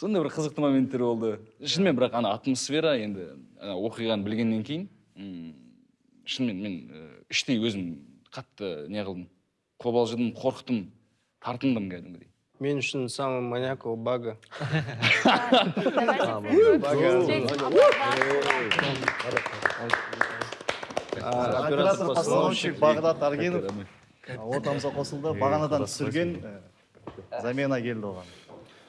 Speaker 3: Сондай бір қызықты моменттер болды. Шынымен бірақ ана атмосфера енді оқиғаны білгеннен кейін шынымен мен іштей өзім қатты не қылдым. Қобалжыдым қорықтым тартындым кәдімгідей.
Speaker 4: Мен үшін самый маньяк ол бага. А,
Speaker 1: оператор постановщик бағдат аргенов ортамызға қосылды бағанадан түсірген э, замена келді оған.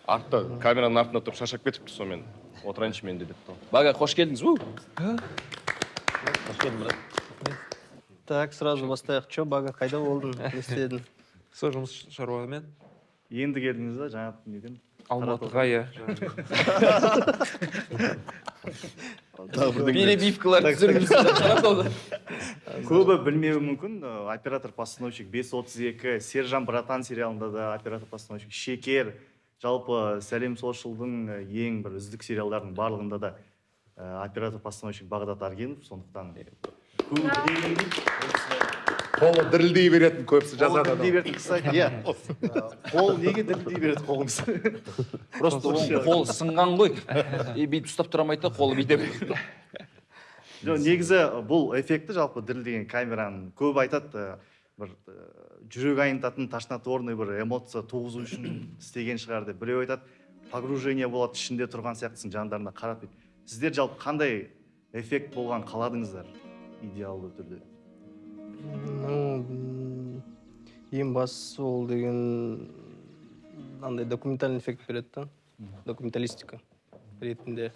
Speaker 6: Артта камераның артында тұрып шаршап кетіпті сонымен. Отырайыншы мен де депті
Speaker 3: бага қош келдіңіз. У
Speaker 4: Так, сразу бастайық. Чё, бага, қайда болдың? Не істедің?
Speaker 10: сол жұмыс шаруамен?
Speaker 1: Енді келдіңіз ба жаңа неден?
Speaker 10: Алматыға иә.
Speaker 3: перебивкалар
Speaker 1: көбі білмеуі мүмкін. Э, оператор постановщик 532 сержан братан сериалында да оператор постановщик. Шекер жалпы сәлем солшылдың э, ең бір үздік сериалдардың барлығында да э, оператор постановщик бағдат аргенов. Сондықтан
Speaker 7: қолы дірілдей беретін көбісі
Speaker 1: қолы
Speaker 7: жазады
Speaker 1: дірілдей береді кстати иә. Қол неге дірілдей береді қолыңыз
Speaker 3: просто оның қолы сынған ғой. И бүйтіп ұстап тұра алмайды да қолы береді
Speaker 1: жоқ негізі бұл эффекті жалпы дірілдеген камераның көбі айтады э, бір э, жүрек айнытатын тошнотворный бір эмоция туғызу үшін істеген шығар деп біреу айтады. Погружение болады ішінде тұрған сияқтысың жандарына қарап дейді сіздер жалпы қандай эффект болған қаладыңыздар? Идеалды түрде.
Speaker 4: Ну, ең бастысы ол деген андай документальный эффект береді да. Документалистика ретінде.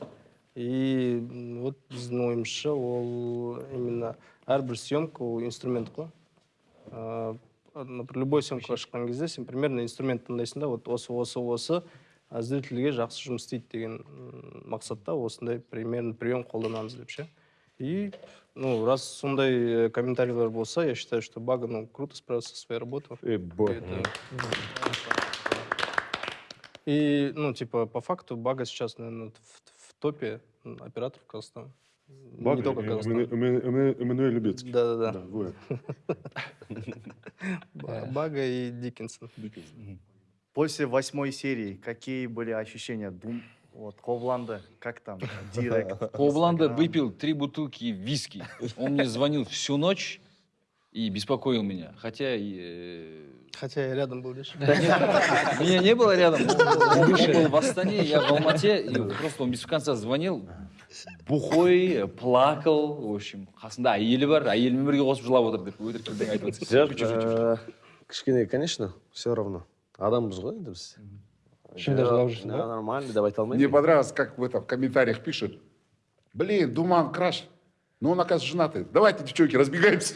Speaker 4: И вот біздің ойымызша ол именно әрбір съемка ол инструмент қой. Например, любой съемкаға шыққан кезде сен примерно инструмент таңдайсың да вот осы осы осы зрительге жақсы жұмыс істейді деген мақсатта осындай примерно прием қолданамыз деп ше. И ну раз сондай э, комментарийлер болса я считаю что бага ну круто справился со своей работой
Speaker 8: Э, бо.
Speaker 4: Это- И, ну, типа, по факту Бага сейчас, наверное, в, в топе операторов Казахстана.
Speaker 5: Бага
Speaker 4: Не только
Speaker 5: и
Speaker 4: Казахстана.
Speaker 5: Эмману- Эмману- Эмману- Эммануэль Любецкий.
Speaker 4: Да-да-да.
Speaker 5: Да,
Speaker 4: Бага и Диккенсон.
Speaker 1: После восьмой серии какие были ощущения? Дум, вот, Ковланда, как там, директ?
Speaker 3: Ковланда
Speaker 1: Инстаграм?
Speaker 3: выпил три бутылки виски. Он мне звонил всю ночь и беспокоил меня. Хотя э,
Speaker 4: Хотя я рядом был лишь.
Speaker 3: меня не было рядом. Он, он был в Астане, я в Алмате. И просто он без конца звонил. Бухой, плакал, в общем. қасында әйелі бар, әйелімен бірге қосып жылап отыр деп өтірік бірдеңе айтып
Speaker 8: жоқ
Speaker 3: жатыр. Чуть-чуть, чуть-чуть.
Speaker 8: э, кішкене конечно все равно адамбыз ғой енді біз
Speaker 4: Шынында жылап жүрсің
Speaker 8: Да, нормально деп айта
Speaker 7: Мне понравилось, как в, этом, в комментариях пишут. Блин, Думан, краш. Ну, он, оказывается, женатый. Давайте, девчонки, разбегаемся.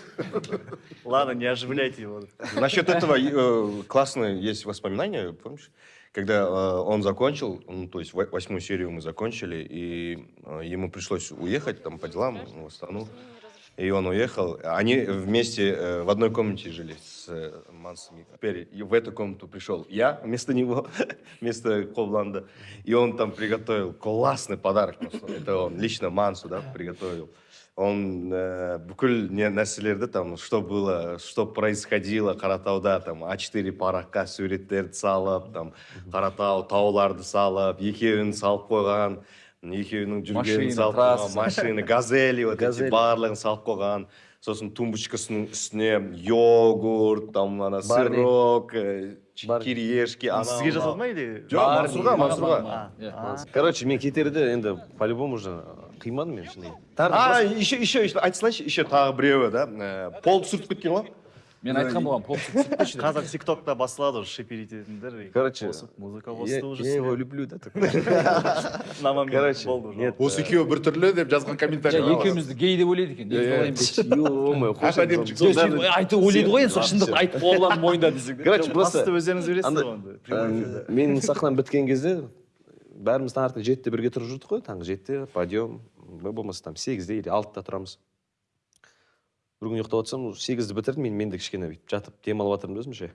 Speaker 1: Ладно, не оживляйте его.
Speaker 6: Насчет этого э, классное есть воспоминание, помнишь? Когда э, он закончил, ну, то есть во- восьмую серию мы закончили, и э, ему пришлось уехать там по делам в Астану И он уехал. Они вместе э, в одной комнате жили с э, Мансом. Теперь и в эту комнату пришел я вместо него, вместо Ковланда. И он там приготовил классный подарок. просто. Это он лично Мансу да, приготовил. Он э, бүкіл не нәрселерді там что было что происходило қаратауда там а 4 параққа суреттерді салып там қаратау тауларды салып екеуін салып қойған екеуінің жүргенін
Speaker 3: Машина,
Speaker 6: салып қойған машина газели вот эти барлығын салып қойған. Сосын тумбочкасының үстіне йогурт там ана сырок э, кириешки
Speaker 1: сізге жасады ма или?
Speaker 6: жоқ мансұрға мансұрға
Speaker 8: короче мен кетерде енді по любому уже қимадым мен шыны
Speaker 6: а еще еще еще айта салайыншы еще тағы біреуі да э, полды сүртіп кеткен ғой.
Speaker 3: Мен айтқан болғанмын деп.
Speaker 1: қазір тиктокта басталады уже шип ететіндер и
Speaker 8: Короче,
Speaker 1: қосып, музыка
Speaker 8: я,
Speaker 1: қосты уже
Speaker 8: я его люблю да
Speaker 1: на момент
Speaker 8: короче
Speaker 1: болды уже.
Speaker 8: нет
Speaker 7: Осы екеуі біртүрлі деп жазған комментарий
Speaker 3: екеумізді гей деп ойлайды екен. сен айтып ойлайды ғой енді сол шындықты айтып қоғланды мойында десең.
Speaker 8: короче просто
Speaker 1: өздеріңіз
Speaker 8: андай,
Speaker 1: ғой.
Speaker 8: Ә, менің сахнам біткен кезде бәріміз таңертең жетіде бірге тұрып жүрдік қой таңғы жетіде подъем болмаса там сегізде или алтыда тұрамыз. Бір күні ұйықтап жатсам сегізді бітірдім мен мен де кішкене бүйтіп жатып демалып жатырмын да өзімше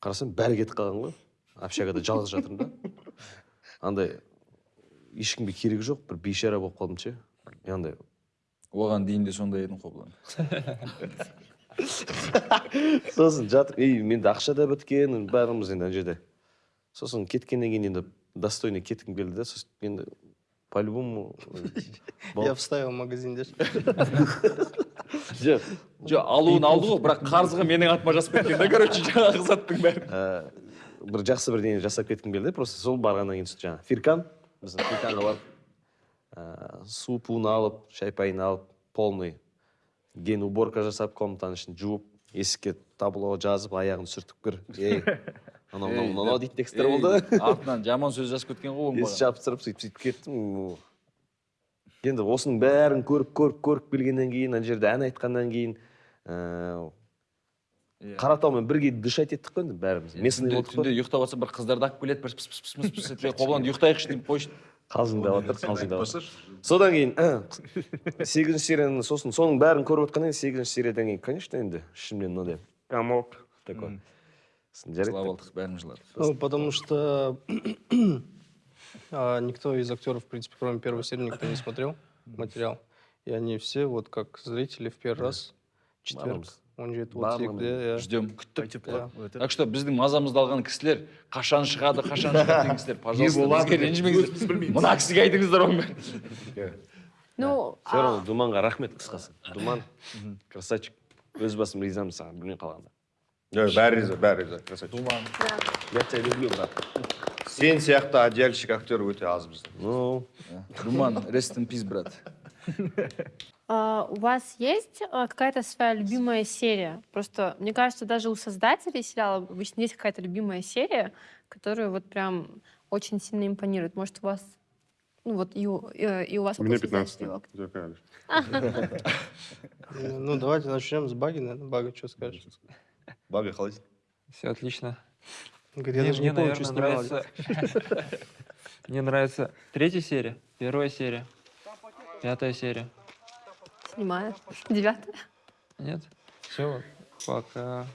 Speaker 8: қарасам бәрі кетіп қалған ғой. Общагада жалғыз жатырмын да. Андай ешкімге керегі жоқ бір бейшара болып қалдым ше. Андай
Speaker 3: Оған дейін де сондай едім қоблан.
Speaker 8: сосын жатып и менде ақша да біткен бәріміз енді ана жерде. Сосын кеткеннен кейін енді достойный кеткім келді да сосын енді по любому
Speaker 4: Я вставил магазин деші.
Speaker 8: жоқ
Speaker 3: Жоқ, алуын алды ғой, бірақ қарызға менің атыма жазып кеткен да, короче, жаңағы заттың бәрі.
Speaker 8: ә, бір жақсы бірдеңе жасап кеткім келді просто сол барғаннан кейін жаңағы фиркан біздің фирканға барып ә, су пуын алып шай пайын алып полный ген уборка жасап комнатаның ішін жуып есікке табло жазып аяғын сүртіп кір ей анау мынау мынау дейтін тексттер болды.
Speaker 3: Артынан жаман сөз жазып кеткен ғой
Speaker 8: есік
Speaker 3: маған.
Speaker 8: жабыстырып сөйтіп сөйтіп кеттім енді осының бәрін көріп көріп көріп келгеннен кейін ана жерде ән айтқаннан кейін ыыы
Speaker 3: Иә.
Speaker 8: қаратаумен бірге дышать еттік қой енді бәріміз. Местный
Speaker 3: Түнде,
Speaker 8: болдық
Speaker 3: түнде
Speaker 8: қой
Speaker 3: ұйықтап жатса бір қыздарды алып келеді бір пыс пыс пыс пыс пыс етпей қобланды ұйықтайықшы деп қойшы.
Speaker 8: Қалжыңдап жатыр қалжыңдап жатыр содан кейін сегізінші серияны сосын соның бәрін көріп отқаннан кейін сегізінші сериядан кейін конечно енді ішімнен мынандай комок такой. Жарайды
Speaker 3: жылап алдық бәріміз жыладық
Speaker 4: Ну, потому что а, никто из актеров, в принципе, кроме первой серии, никто не смотрел материал. И они все, вот как зрители, в первый раз, четверг, он же это
Speaker 8: Барлығымыз.
Speaker 4: вот иә.
Speaker 3: ждем күттік так что біздің мазамызды алған кісілер қашан шығады қашан шығады деген кісілер пожалуйста ренжімеңіздер мына кісіге айтыңыздар оның бәрін.
Speaker 2: Ну,
Speaker 8: все равно думанға рахмет қысқасы. Думан красавчик. Өз басым ризамын саған білмей қалғанда.
Speaker 6: бәрі риза бәрі риза красавчик
Speaker 1: думан
Speaker 2: да.
Speaker 8: я тебя люблю брат
Speaker 6: сен сияқты одеяльщик актер өте аз бізде
Speaker 8: ну
Speaker 3: думан rest in peace брат
Speaker 2: А, у вас есть а, какая-то своя любимая серия? Просто, мне кажется, даже у создателей сериала обычно есть какая-то любимая серия, которая вот прям очень сильно импонирует. Может, у вас Ну вот и у, э, и у вас
Speaker 5: У меня
Speaker 2: какой создатель
Speaker 5: 15
Speaker 2: его?
Speaker 5: У тебя какая, Алиш?
Speaker 4: Э, Ну, давайте начнем с Баги, наверное. Бага, что скажешь?
Speaker 6: Бага қалай
Speaker 10: Все отлично.
Speaker 4: Говорит, я
Speaker 10: Мне,
Speaker 4: даже не помню, что
Speaker 10: наверное, нравится... Мне нравится третья серия, первая серия, пятая серия.
Speaker 2: Снимаю. Девятая.
Speaker 10: Нет? Все, пока.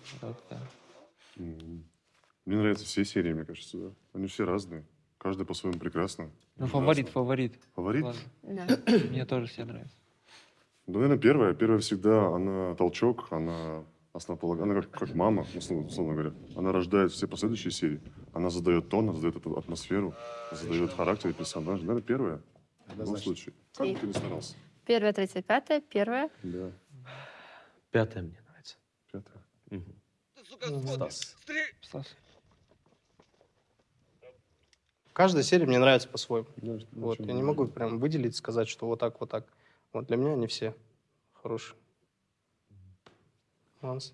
Speaker 5: Мне нравятся все серии, мне кажется, да. Они все разные. Каждый по-своему прекрасно.
Speaker 10: Ну, фаворит, фаворит.
Speaker 5: Фаворит?
Speaker 2: Да.
Speaker 10: Мне тоже все нравятся.
Speaker 5: Ну, наверное, первая. Первая всегда, она толчок, она основополагающая, она как, как мама, условно, условно говоря. Она рождает все последующие серии. Она задает тон, она задает эту атмосферу, задает характер и персонаж. Наверное, первая. В любом случае. Как бы ты ни старался.
Speaker 2: Первая, третья, пятая. Первая.
Speaker 5: Да.
Speaker 8: Пятая мне нравится.
Speaker 5: Пятая.
Speaker 1: Стас.
Speaker 10: Стас.
Speaker 4: Каждая серия мне нравится по-своему.
Speaker 5: Да,
Speaker 4: Вот, я не могу прям выделить, сказать, что вот так, вот так. Вот для меня они все хорошие. Ланс?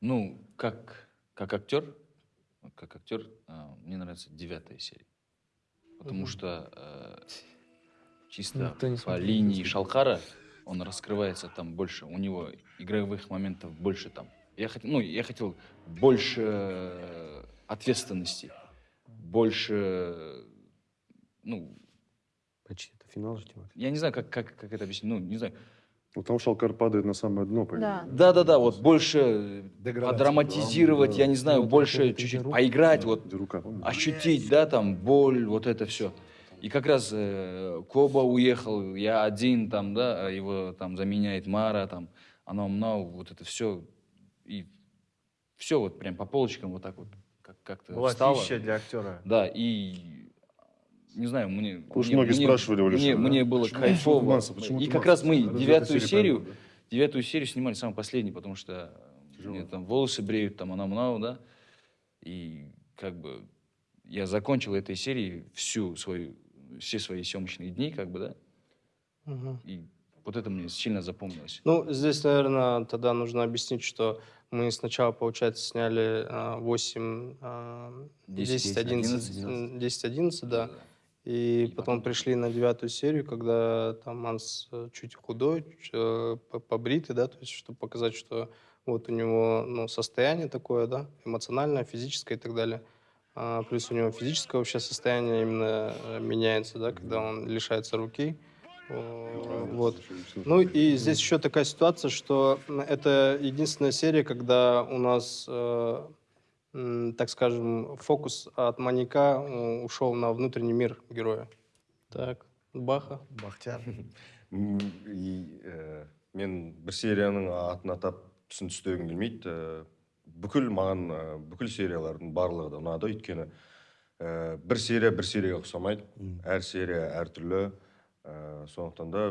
Speaker 3: Ну, как, как актер, как актер, а, мне нравится девятая серия. Потому
Speaker 4: Мгм.
Speaker 3: что э, чисто
Speaker 10: Никто не
Speaker 3: по линии Шалхара он раскрывается там больше, у него игровых моментов больше там. Я хотел, ну, я хотел больше ответственности, больше, ну,
Speaker 8: Почти это финал же, Тимофей.
Speaker 3: я не знаю, как, как, как это объяснить, ну, не знаю.
Speaker 5: Вот там Шалкар падает на самое дно, по
Speaker 2: Да.
Speaker 5: идее.
Speaker 3: Да-да-да, вот больше
Speaker 1: Деградация.
Speaker 3: подраматизировать,
Speaker 5: Да,
Speaker 3: я не знаю,
Speaker 10: вот
Speaker 3: больше чуть-чуть поиграть, вот
Speaker 5: Где рука,
Speaker 3: ощутить, да, там, боль, вот это все. И как раз э, Коба уехал, я один там, да, а его там заменяет Мара, там, она мнау, вот это все. И все вот прям по полочкам вот так вот как- как-то
Speaker 1: Была
Speaker 3: встало.
Speaker 1: для актера.
Speaker 3: Да, и не знаю, мне...
Speaker 5: Уж
Speaker 3: мне-
Speaker 5: многие
Speaker 3: мне-
Speaker 5: спрашивали Леши,
Speaker 3: Мне,
Speaker 5: да?
Speaker 3: мне было
Speaker 5: Почему
Speaker 3: кайфово.
Speaker 5: Туманцев? Почему
Speaker 3: и как раз мы девятую серию, девятую серию снимали самый последний, потому что
Speaker 5: Тяжело.
Speaker 3: мне там волосы бреют, там она мнау, да. И как бы я закончил этой серии всю свою, все свои съемочные дни, как бы, да.
Speaker 4: Мгм.
Speaker 3: И вот это мне сильно запомнилось.
Speaker 4: Ну, здесь, наверное, тогда нужно объяснить, что мы сначала, получается, сняли а, 8, а, 10, 11,
Speaker 3: 11,
Speaker 4: 10, 11, да. И,
Speaker 3: И
Speaker 4: потом пришли на девятую серию, когда там Манс э, чуть худой, чуть, э, по- побритый, да, то есть, чтобы показать, что вот у него, ну, состояние такое, да, эмоциональное, физическое и так далее. А, плюс у него физическое вообще состояние именно э, меняется, да, когда он лишается руки. Вот. Ну и здесь еще такая ситуация, что это единственная серия, когда у нас, так скажем, фокус от маньяка ушел на внутренний мир героя. Так, Баха.
Speaker 1: Бахтияр.
Speaker 6: Э, мен бір серияның атын атап түсін түстегім келмейді Э, бүкіл маған э, бүкіл сериялардың барлығы да ұнады өйткені э, бір серия бір серияға ұқсамайды әр серия әртүрлі Э, сондықтан да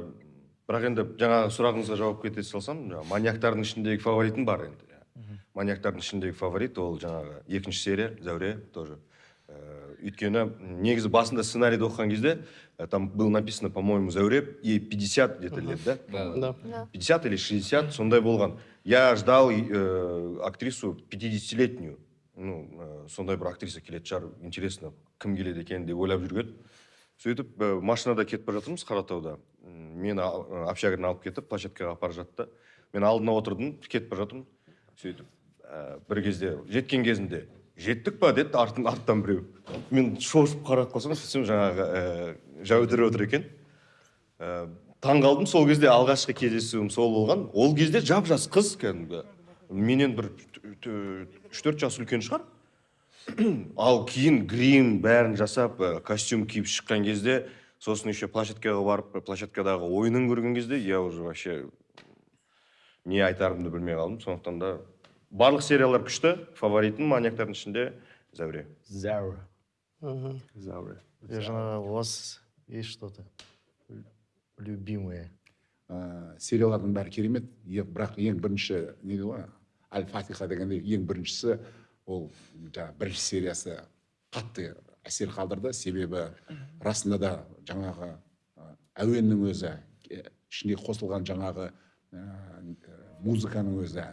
Speaker 6: бірақ енді жаңағы сұрағыңызға жауап кете салсам жаңағы маньяктардың ішіндегі фаворитім бар енді. Маньяктардың ішіндегі фаворит ол жаңағы екінші серия зәуре тоже. Э, өйткені негізі басында сценарийді оқыған кезде э, там было написано по моему зәуре ей 50 где то лет да?
Speaker 3: Да,
Speaker 4: Да.
Speaker 6: 50 или 60 сондай болған. Я ждал э, актрису 50-летнюю ну э, сондай бір актриса келетін шығар интересно кім келеді екен деп ойлап жүрген. Сөйтіп э, машинада кетіп бара жатырмыз қаратауда. Мені э, общаганы алып кетіп площадкаға апарып жатты. Мен алдына отырдым кетіп бара жатырмын. Сөйтіп э, бір кезде жеткен кезінде жеттік па? деді артын арттан біреу. Мен шошып қарап қалсам сөйтсем жаңағы ә, жәудір отыр екен ә, таң қалдым сол кезде алғашқы кездесуім сол болған. Ол кезде жап жас қыз кәдімгі. Менен бір үш төрт жас үлкен шығар. Ал кейін грим бәрін жасап ә, костюм киіп шыққан кезде сосын еще площадкаға барып площадкадағы ойынын көрген кезде я уже вообще не айтарымды білмей қалдым. Сондықтан да барлық сериялар күшті фаворитім маньяктардың ішінде зәуре
Speaker 1: Заура.
Speaker 4: Мгм.
Speaker 5: Зауре.
Speaker 1: Я наверное, у вас есть что-то лю- любимое?
Speaker 7: ә, сериялардың бәрі керемет бірақ ең бірінші не дейді ғой әл фатиха дегендей ең біріншісі ол жаңағы бірінші сериясы қатты әсер қалдырды себебі расында да жаңағы әуеннің өзі ішіне қосылған жаңағы ә, музыканың өзі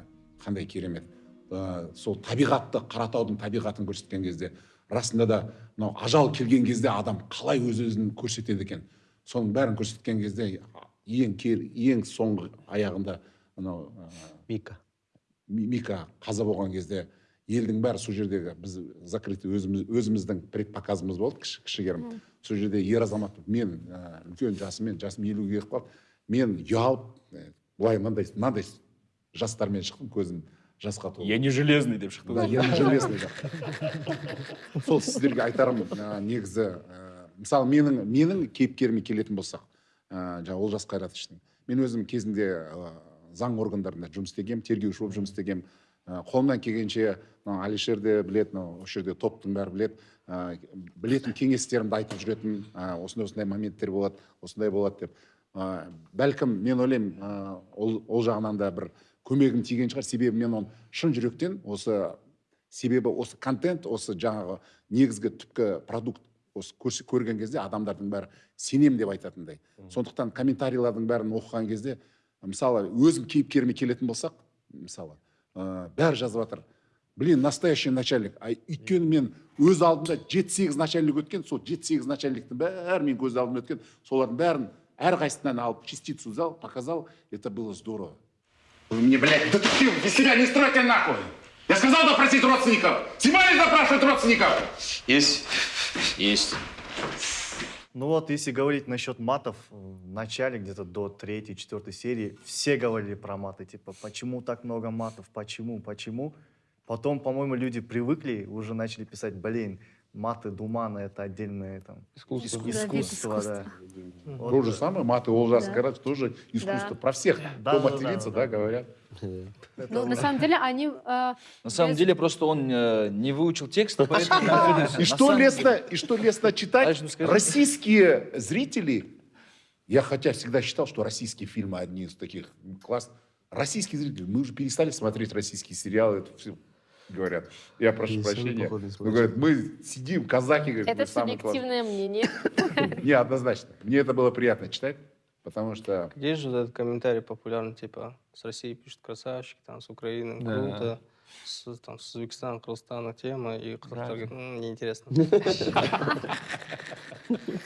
Speaker 7: қандай керемет. Ә, сол табиғатты қаратаудың табиғатын көрсеткен кезде расында да мынау ажал келген кезде адам қалай өз өзін көрсетеді екен. Соның бәрін көрсеткен кезде ең кер, ең соңғы аяғында мынау ә,
Speaker 8: Мика.
Speaker 7: Ми- мика қаза болған кезде елдің бәрі сол жердегі біз закрытый өзіміз, өзіміздің предпоказымыз болды кіші, кішігірім сол жерде ер азамат мен ә, үлкен жасыммен жасым елуге келіп қалды. Мен ұялып былай мынандай мынандай жастармен шықтым көзім жасқа толды.
Speaker 3: Я не железный деп шықты
Speaker 7: да я не железный да. сол сіздерге айтарым ә, негізі ә, мысалы менің менің кейіпкеріме келетін болсақ ә, жаңағы олжас қайратовичтің мен өзім кезінде ә, заң органдарында жұмыс істегенмін тергеуші болып жұмыс істегенмін. Ә, қолымнан келгенше мынау алишер де біледі мынау осы жерде топтың бәрі біледі. Ә, білетін кеңестерімді айтып жүретінмін. Ә, осындай осындай моменттер болады осындай болады деп. Ә, бәлкім мен ойлаймын ә, ол, ол жағынан да бір көмегім тиген шығар. Себебі мен оны шын жүректен осы себебі осы контент осы жаңағы негізгі түпкі продукт осы көрген кезде адамдардың бәрі сенем деп айтатындай. Сондықтан комментарийлардың бәрін оқыған кезде мысалы өзім кейіпкеріме келетін болсақ мысалы ә, бәрі жазып жатыр. Блин настоящий начальник. А өйткені мен өз алдымда жеті сегіз начальник өткен сол жеті сегіз начальниктің бәрі мен көз алдымда өткен солардың бәрін әрқайсысынан алып частицу взял показал. Это было здорово. Вы мне, блядь, детектив, без себя не стройте нахуй! Я сказал допросить родственников! Снимали запрашивать родственников!
Speaker 3: Есть. Есть.
Speaker 1: Ну вот, если говорить насчет матов, в начале, где-то до третьей, четвертой серии, все говорили про маты. Типа, почему так много матов, почему, почему. Потом, по-моему, люди привыкли, уже начали писать, блин, маты Думана это отдельное там,
Speaker 10: Искусство.
Speaker 1: иск-
Speaker 2: Да, вид
Speaker 1: искусство, да. Вот,
Speaker 7: То же самое, маты Олжас
Speaker 2: Да.
Speaker 7: Карач тоже искусство.
Speaker 2: Да.
Speaker 7: Про всех,
Speaker 1: Да,
Speaker 7: кто
Speaker 1: да, да,
Speaker 7: матерится,
Speaker 1: да.
Speaker 7: да, говорят.
Speaker 2: Ну, на самом деле, они... э,
Speaker 3: На самом
Speaker 2: без-
Speaker 3: деле просто он э, не выучил текст.
Speaker 7: И что лестно, и что лестно читать, российские зрители, я хотя всегда считал, что российские фильмы одни из таких класс. Российские зрители, мы уже перестали смотреть российские сериалы, это все говорят. Я прошу
Speaker 8: И
Speaker 7: прощения. Но говорят, мы сидим, казаки, говорят,
Speaker 2: Это субъективное мнение.
Speaker 7: Не, однозначно. Мне это было приятно читать, потому что
Speaker 4: Есть же этот комментарий популярный, типа, с России пишут красавчики, там, с Украины
Speaker 10: Да.
Speaker 4: круто, с, там, с Узбекистана, Кыргызстана тема, и кто-то говорит, «М, неинтересно.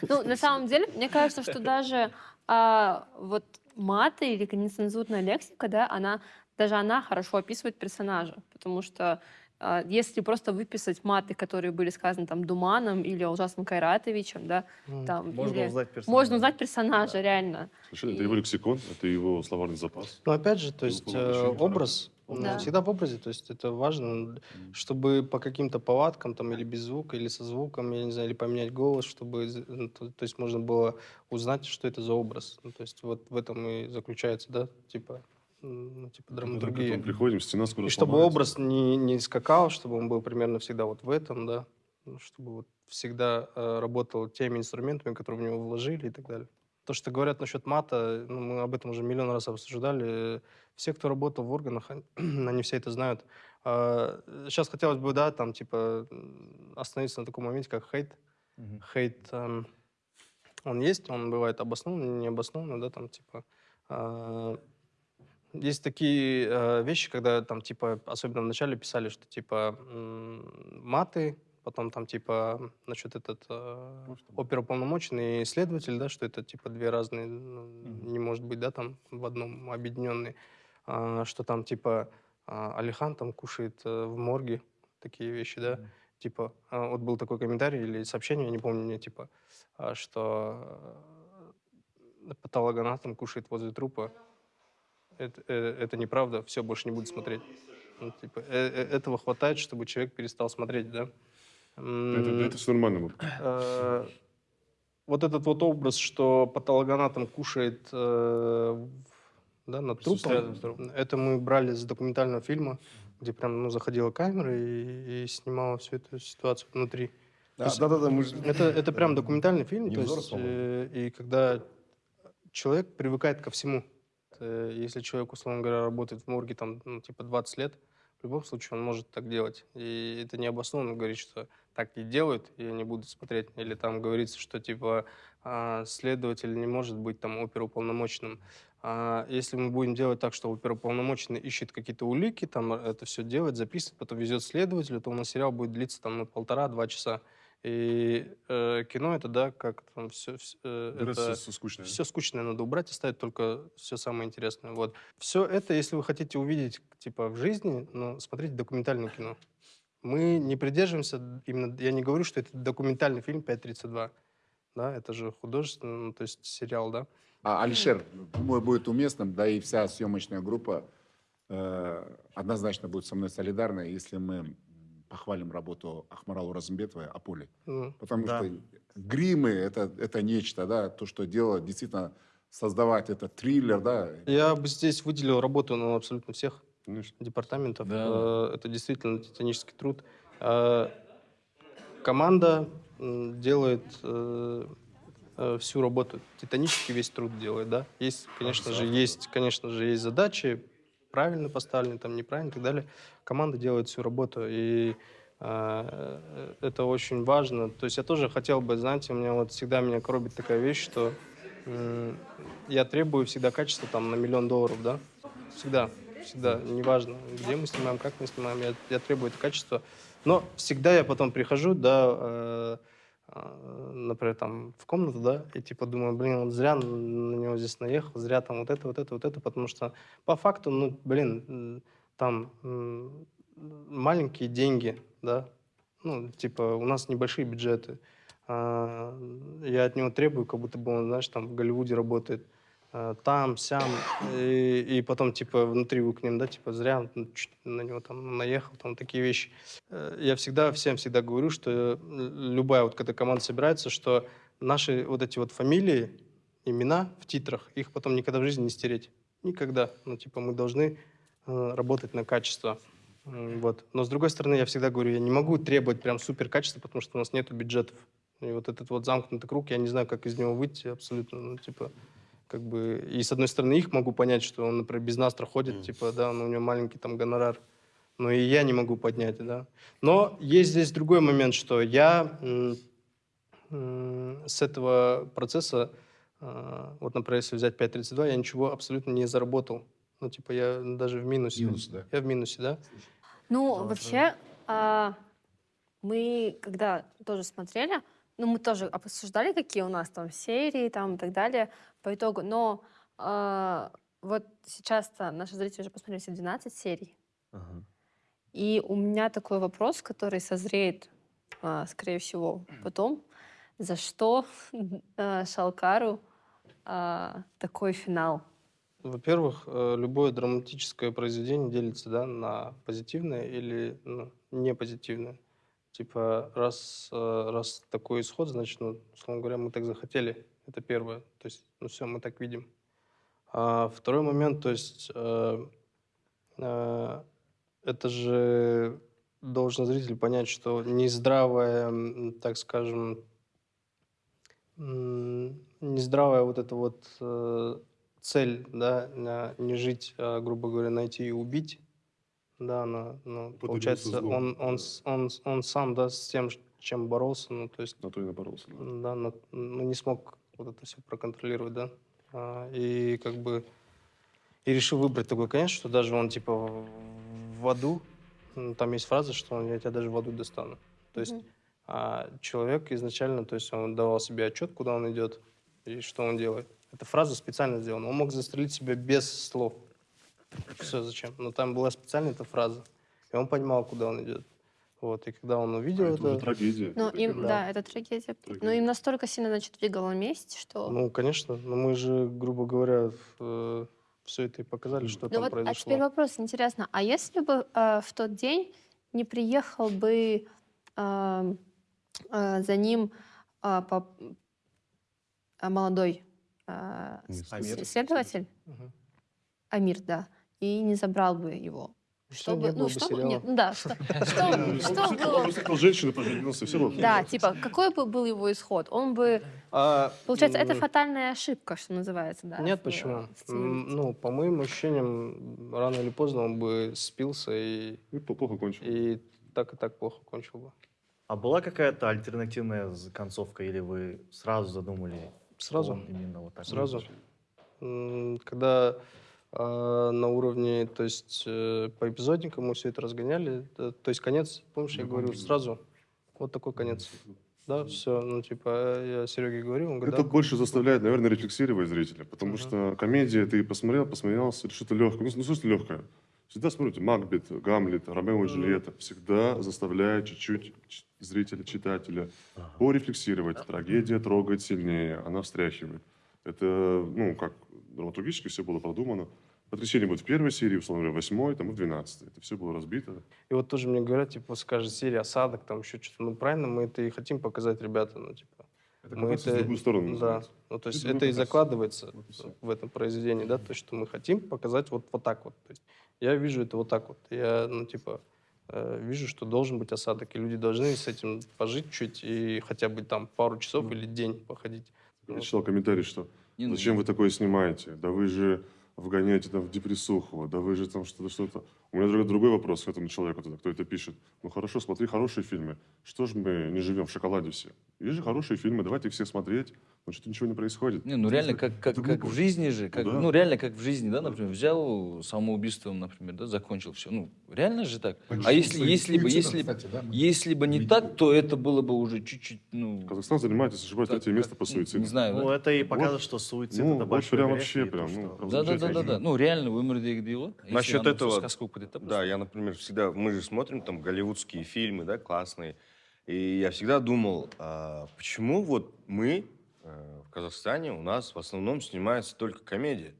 Speaker 2: Ну, на самом деле, мне кажется, что даже а, вот маты или нецензурная лексика, да, она даже она хорошо описывает персонажа, потому что а, если просто выписать маты, которые были сказаны там Думаном или Ужасным Кайратовичем, да, там,
Speaker 1: Можно
Speaker 2: или-
Speaker 1: узнать персонажа.
Speaker 2: можно узнать персонажа, реально.
Speaker 5: Совершенно, это его лексикон, это его словарный запас.
Speaker 4: Но опять же, то есть э, образ, он
Speaker 2: Да.
Speaker 4: всегда в образе, то есть это важно, чтобы по каким-то повадкам там или без звука, или со звуком, я не знаю, или поменять голос, чтобы, ну, то, то есть можно было узнать, что это за образ. Ну, то есть вот в этом и заключается, да, типа, ну, типа
Speaker 5: Мы
Speaker 4: драматургия.
Speaker 5: приходим, стена скоро
Speaker 4: И чтобы
Speaker 5: сломается.
Speaker 4: образ не, не скакал, чтобы он был примерно всегда вот в этом, да, ну, чтобы вот всегда э, работал теми инструментами, которые в него вложили и так далее. То, что говорят насчет мата, ну, мы об этом уже миллион раз обсуждали. Все, кто работал в органах, они, они все это знают. сейчас хотелось бы, да, там, типа, остановиться на таком моменте, как хейт.
Speaker 1: Мгм.
Speaker 4: Хейт, эм, он есть, он бывает обоснованный, необоснованный, да, там, типа... э, есть такие э, вещи, когда там, типа, особенно в начале писали, что, типа, маты, потом там, типа, насчет этот э, оперуполномоченный следователь, да, что это, типа, две разные, ну, не может быть, да, там, в одном объединенный, А, что там, типа, а, Алихан там кушает э, в морге, такие вещи, да, типа, а, вот был такой комментарий или сообщение, я не помню, мне, типа, а, что э, патологоанатом кушает возле трупа, это, э, это неправда, все, больше не буду смотреть. Ну, типа, э- э- этого хватает, чтобы человек перестал смотреть, да?
Speaker 5: Это, все нормально. вот.
Speaker 4: э, вот этот вот образ, что патологоанатом кушает э, да, над трупом, это мы брали с документального фильма, где прям ну, заходила камера и, и снимала всю эту ситуацию внутри.
Speaker 8: Да, да, да, мы.
Speaker 4: Это, это прям документальный фильм, то есть, э, и когда человек привыкает ко всему. Э, Если человек, условно говоря, работает в морге там, ну, типа 20 лет, в любом случае он может так делать. И это необоснованно говорить, что так не делают, и я не буду смотреть. Или там говорится, что типа а, следователь не может быть там оперуполномоченным. А если мы будем делать так, что оперуполномоченный ищет какие-то улики, там это все делает, записывает, потом везет следователю, то у нас сериал будет длиться там ну, полтора-два часа. И э, кино это, да, как там все,
Speaker 5: Нравится
Speaker 4: это
Speaker 5: всё скучное.
Speaker 4: все скучное надо убрать, оставить только все самое интересное. Вот. Все это, если вы хотите увидеть, типа, в жизни, ну, смотрите документальное кино. Мы не придерживаемся, именно, я не говорю, что это документальный фильм 5.32, да, это же художественный, ну, то есть сериал, да.
Speaker 7: А, Алишер, думаю, будет уместным, да и вся съемочная группа э, однозначно будет со мной солидарна, если мы похвалим работу Ахмаралу Разымбетовой о поле.
Speaker 4: Ну,
Speaker 7: Потому
Speaker 1: Да.
Speaker 7: что гримы это, это нечто, да, то, что делать, действительно создавать этот триллер, да.
Speaker 4: Я бы здесь выделил работу ну, абсолютно всех
Speaker 5: Конечно.
Speaker 4: департаментов.
Speaker 3: Да,
Speaker 4: Э, Это действительно титанический труд. Э, Команда делает э, всю работу, титанический весь труд делает, да. Есть, конечно же, есть, конечно же, есть задачи, правильно поставлены, там неправильно и так далее. Команда делает всю работу, и э, это очень важно. То есть я тоже хотел бы, знаете, у меня вот всегда меня коробит такая вещь, что м, я требую всегда качества там на миллион долларов, да, всегда, всегда, неважно, где мы снимаем, как мы снимаем, я, я требую это качество. Но всегда я потом прихожу, да, э, э, например, там в комнату, да, и типа думаю, блин, вот зря на него здесь наехал, зря там вот это, вот это, вот это, потому что по факту, ну, блин, там маленькие деньги, да, ну, типа у нас небольшие бюджеты. А, Я от него требую, как будто бы он, знаешь, там в Голливуде работает там, сям, и, и потом, типа, внутри вы к ним, да, типа, зря ну, на него там наехал, там такие вещи. Э, Я всегда, всем всегда говорю, что э, любая вот когда команда собирается, что наши вот эти вот фамилии, имена в титрах, их потом никогда в жизни не стереть. Никогда. Ну, типа, мы должны э, работать на качество. Вот. Но, с другой стороны, я всегда говорю, я не могу требовать прям супер качества, потому что у нас нет бюджетов. И вот этот вот замкнутый круг, я не знаю, как из него выйти абсолютно. Ну, типа, как бы... И, с одной стороны, их могу понять, что он, например, без нас проходит, типа, да, но у него маленький там гонорар. Но и я не могу поднять, да. Но есть здесь другой момент, что я с этого процесса, а, вот, например, если взять 5.32, я ничего абсолютно не заработал. Ну, типа, я даже в минусе.
Speaker 7: Минус, да.
Speaker 4: Я в минусе, да.
Speaker 2: Ну, вообще, а, мы когда тоже смотрели, ну, мы тоже обсуждали, какие у нас там серии там и так далее по итогу, но а, вот сейчас-то наши зрители уже посмотрели все 12 серий, и у меня такой вопрос, который созреет, а, скорее всего, потом, за что а, Шалкару а, такой финал?
Speaker 4: Во-первых, э, любое драматическое произведение делится да, на позитивное или ну, не позитивное. Типа, раз, э, раз такой исход, значит, ну, условно говоря, мы так захотели. Это первое. То есть, ну все, мы так видим. А второй момент, то есть, э, э, это же должен зритель понять, что нездравая, так скажем, нездравая вот эта вот э, цель, да, не жить, а, грубо говоря, найти и убить, да, она, ну, получается, он, он, он, он сам, да, с тем, чем боролся, ну, то есть,
Speaker 5: На то и напоролся. да.
Speaker 4: да, на- ну, не смог вот это все проконтролировать, да, А, и как бы, и решил выбрать такой конец, что даже он, типа, в аду, там есть фраза, что я тебя даже в аду достану, то есть, а человек изначально, то есть он давал себе отчет, куда он идет и что он делает. Эта фраза специально сделана. Он мог застрелить себя без слов. Все зачем? Но там была специально эта фраза. И он понимал, куда он идет. Вот. И когда он увидел
Speaker 5: А это уже
Speaker 4: это...
Speaker 5: трагедия.
Speaker 2: Ну,
Speaker 5: Это
Speaker 2: им,
Speaker 5: первое.
Speaker 2: да, это трагедия. Но
Speaker 5: Трагедия.
Speaker 2: им настолько сильно, значит, двигало месть, что...
Speaker 4: Ну, конечно. Но мы же, грубо говоря, все это и показали, что
Speaker 2: Ну
Speaker 4: там
Speaker 2: вот, а
Speaker 4: произошло.
Speaker 2: теперь вопрос, интересно, а если бы э, в тот день не приехал бы э, э, за ним э, по- э, молодой э, с-
Speaker 1: Амир.
Speaker 2: исследователь,
Speaker 4: Мгм.
Speaker 2: Амир, да, и не забрал бы его?
Speaker 4: Всё,
Speaker 2: Что бы,
Speaker 4: не было
Speaker 2: ну,
Speaker 4: бы
Speaker 2: что бы,
Speaker 4: сериала.
Speaker 2: нет, ну да, что, что,
Speaker 5: Он
Speaker 2: что
Speaker 5: он
Speaker 2: было,
Speaker 5: встретил женщину, поженился, все равно.
Speaker 2: да, типа, какой бы был его исход? Он бы,
Speaker 4: А,
Speaker 2: получается, это фатальная ошибка, что называется, да?
Speaker 4: Нет, почему? Ну, по моим ощущениям, рано или поздно он бы спился и,
Speaker 5: И плохо кончил.
Speaker 4: и так и так плохо кончил бы.
Speaker 1: А была какая-то альтернативная концовка, или вы сразу задумали,
Speaker 4: Сразу?
Speaker 1: он именно вот так?
Speaker 4: Сразу. Когда на уровне, то есть э, по эпизодникам мы все это разгоняли, э, то есть конец, помнишь, я говорю сразу, вот такой конец. Да, все, ну типа я Сереге говорю, он говорит,
Speaker 5: Это
Speaker 4: да,
Speaker 5: больше заставляет, наверное, рефлексировать зрителя, потому
Speaker 4: Мгм.
Speaker 5: что комедия, ты посмотрел, посмеялся, что-то легкое. Ну, ну, что легкое? Всегда смотрите Макбет, Гамлет, Ромео и Джульетта. Всегда заставляет чуть-чуть зрителя, читателя порефлексировать. Трагедия трогает сильнее, она встряхивает. Это, ну, как драматургически все было продумано. Потрясение будет в первой серии, условно говоря, в восьмой, там, и в двенадцатой. Это все было разбито.
Speaker 4: И вот тоже мне говорят, типа, скажет серия осадок, там еще что-то. Ну, правильно, мы это и хотим показать, ребята, ну, типа.
Speaker 5: Это
Speaker 4: Мы
Speaker 5: раз в другую сторону
Speaker 4: да,
Speaker 5: называется.
Speaker 4: ну, то есть
Speaker 5: другой
Speaker 4: это и закладывается
Speaker 5: Вот и всё.
Speaker 4: в этом произведении, да, то, что мы хотим показать вот, вот так вот. То есть я вижу это вот так вот. Я, ну, типа, э, вижу, что должен быть осадок, и люди должны с этим пожить чуть и хотя бы там пару часов или день походить.
Speaker 5: Я читал комментарий, что
Speaker 3: Не, ну,
Speaker 5: Зачем вы такое снимаете? Да вы же вгоняете там в депрессуху, да вы же там что-то, что-то. У меня другой, другой вопрос к этому человеку, тогда, кто это пишет. Ну хорошо, смотри хорошие фильмы. Что ж мы не живем в шоколаде все? Есть же хорошие фильмы, давайте их все смотреть. Но что-то ничего не происходит.
Speaker 3: Не, ну реально, как, как, как в жизни же, как,
Speaker 5: Да.
Speaker 3: ну реально как в жизни, да, например, взял самоубийством, например, да, закончил все. Ну, реально же так.
Speaker 7: Большим
Speaker 3: А если, если бы, если,
Speaker 7: кстати, да, мы
Speaker 3: если бы не
Speaker 7: видели.
Speaker 3: так, то это было бы уже чуть-чуть, ну...
Speaker 5: Казахстан занимает, если не ошибаюсь, третье место по
Speaker 3: ну,
Speaker 5: суициду.
Speaker 3: Не знаю,
Speaker 1: Ну,
Speaker 3: да?
Speaker 1: это и
Speaker 5: Вот.
Speaker 1: показывает, что суицид
Speaker 5: Ну,
Speaker 1: это
Speaker 5: вот
Speaker 1: большой
Speaker 5: прям
Speaker 1: грех,
Speaker 5: вообще прям, ну, прям
Speaker 3: Да, да, да, да,
Speaker 5: замечательно.
Speaker 3: да. Ну, реально, өмірдегі дела. Если
Speaker 6: Насчет этого,
Speaker 3: будет, это
Speaker 6: Да, я, например, всегда, мы же смотрим там голливудские фильмы, да, классные, и я всегда думал, а почему вот мы э, в Казахстане у нас в основном снимается только комедия?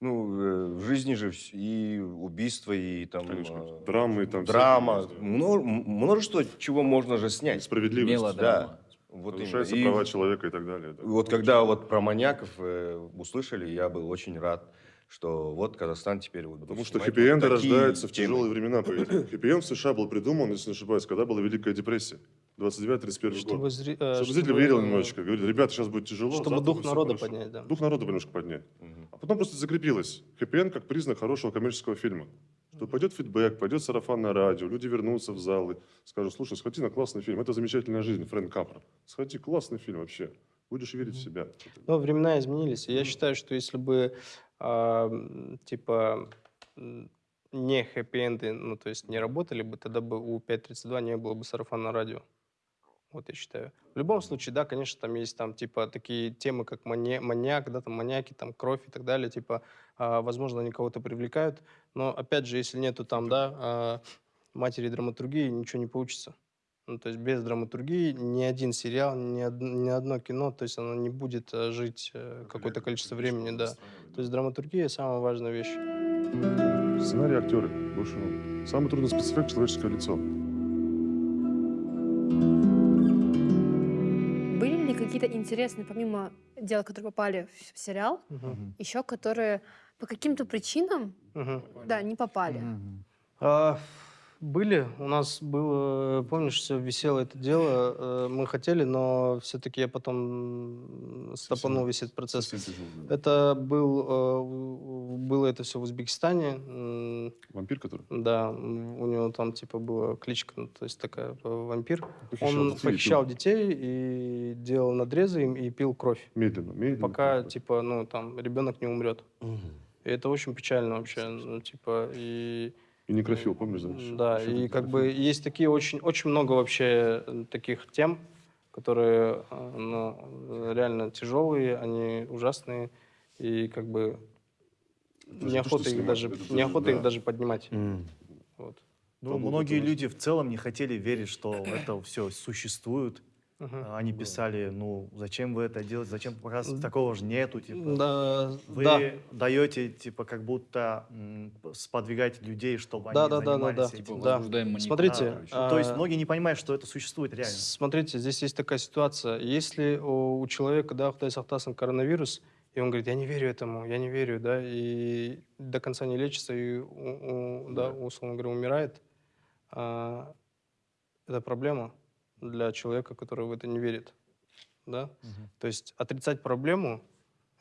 Speaker 6: Ну, э, в жизни же и убийства, и там...
Speaker 5: Конечно.
Speaker 6: э,
Speaker 5: Драмы там.
Speaker 6: Драма,
Speaker 5: всякие, да.
Speaker 6: мно- м- множество чего можно же снять.
Speaker 5: Справедливость.
Speaker 3: Мелодрама.
Speaker 6: Вот
Speaker 5: Нарушаются.
Speaker 6: И
Speaker 5: права человека и так далее. да.
Speaker 6: вот когда вот про маньяков э, услышали, я был очень рад, что вот Казахстан теперь вот будет
Speaker 5: Потому что хэппи-энды
Speaker 6: вот
Speaker 5: рождаются в
Speaker 6: темы.
Speaker 5: тяжелые времена. Хэппи-энд в США был придуман, если не ошибаюсь, когда была Великая депрессия. 29-31
Speaker 4: Чтобы,
Speaker 5: год.
Speaker 4: зри- э,
Speaker 5: Чтобы зритель верил немножечко. Говорит, ребята, сейчас будет тяжело.
Speaker 4: Чтобы
Speaker 5: завтра
Speaker 4: дух народа
Speaker 5: хорошо».
Speaker 4: поднять, да.
Speaker 5: Дух народа немножко поднять.
Speaker 6: Мгм.
Speaker 5: А потом просто закрепилось. Хэппи как признак хорошего коммерческого фильма. Что пойдет фидбэк, пойдет сарафанное радио, люди вернутся в залы, скажут, слушай, сходи на классный фильм, это замечательная жизнь, Фрэнк Капра. Сходи, классный фильм вообще. Будешь верить в себя.
Speaker 4: Но времена изменились. И я считаю, что если бы, а, типа, не хэппи-энды, ну, то есть не работали бы, тогда бы у 5.32 не было бы сарафана радио. Вот я считаю. В любом случае, да, конечно, там есть там, типа, такие темы, как мани- маньяк, да, там маньяки, там кровь и так далее, типа, а, возможно, они кого-то привлекают, но, опять же, если нету там, да, а, матери драматургии, ничего не получится. Ну, то есть без драматургии ни один сериал, ни, од- ни одно кино, то есть оно не будет э, жить э, какое-то количество времени, да. То есть драматургия самая важная вещь.
Speaker 5: Сценарий актеры. Больше, ну, самый трудный спецэффект человеческое лицо.
Speaker 2: Были ли какие-то интересные, помимо дел, которые попали в сериал,
Speaker 4: Мгм.
Speaker 2: еще которые по каким-то причинам,
Speaker 4: Мгм.
Speaker 2: да, не попали?
Speaker 4: А, были. У нас было, помнишь, все висело это дело. э, Мы хотели, но все-таки я потом стопанул весь этот процесс. Это был, э, было это все в Узбекистане.
Speaker 5: Вампир, который
Speaker 4: Да, у него там типа была кличка, ну, то есть такая э, вампир.
Speaker 5: похищал
Speaker 4: Он
Speaker 5: детей
Speaker 4: похищал детей и делал надрезы им и пил кровь,
Speaker 5: Медленно, медленно.
Speaker 4: пока типа ну там ребенок не умрет. И это очень печально вообще, ну типа и
Speaker 5: И некрофил, помнишь, да? еще?
Speaker 4: да, и как бы есть такие очень очень много вообще э, таких тем, которые э, ну, реально тяжелые, они ужасные и как бы
Speaker 5: Даже то,
Speaker 4: неохота их
Speaker 5: снимать,
Speaker 4: даже
Speaker 5: это
Speaker 4: неохота их
Speaker 5: да.
Speaker 4: даже поднимать. Вот.
Speaker 1: Ну, многие
Speaker 5: это
Speaker 1: люди в целом не хотели верить, что это все существует.
Speaker 4: Мгм.
Speaker 1: Они писали, ну, зачем вы это делаете, зачем показывать,
Speaker 4: М.
Speaker 1: такого же нету, типа.
Speaker 4: Да,
Speaker 1: Вы
Speaker 4: да.
Speaker 1: даете, типа, как будто м, сподвигать людей, чтобы
Speaker 4: Да,
Speaker 1: они
Speaker 4: да, да, да,
Speaker 1: занимались
Speaker 4: да.
Speaker 1: этим.
Speaker 3: Типа,
Speaker 4: Да.
Speaker 1: Да,
Speaker 4: Смотрите,
Speaker 3: короче.
Speaker 1: То есть
Speaker 4: а,
Speaker 1: многие не понимают, что это существует реально.
Speaker 4: Смотрите, здесь есть такая ситуация. Если у, у человека, да, Сахтасан, коронавирус, и он говорит, я не верю этому, я не верю, да, и до конца не лечится, и, у- у- да, условно говоря, умирает, а, это проблема для человека, который в это не верит, да. То есть отрицать проблему,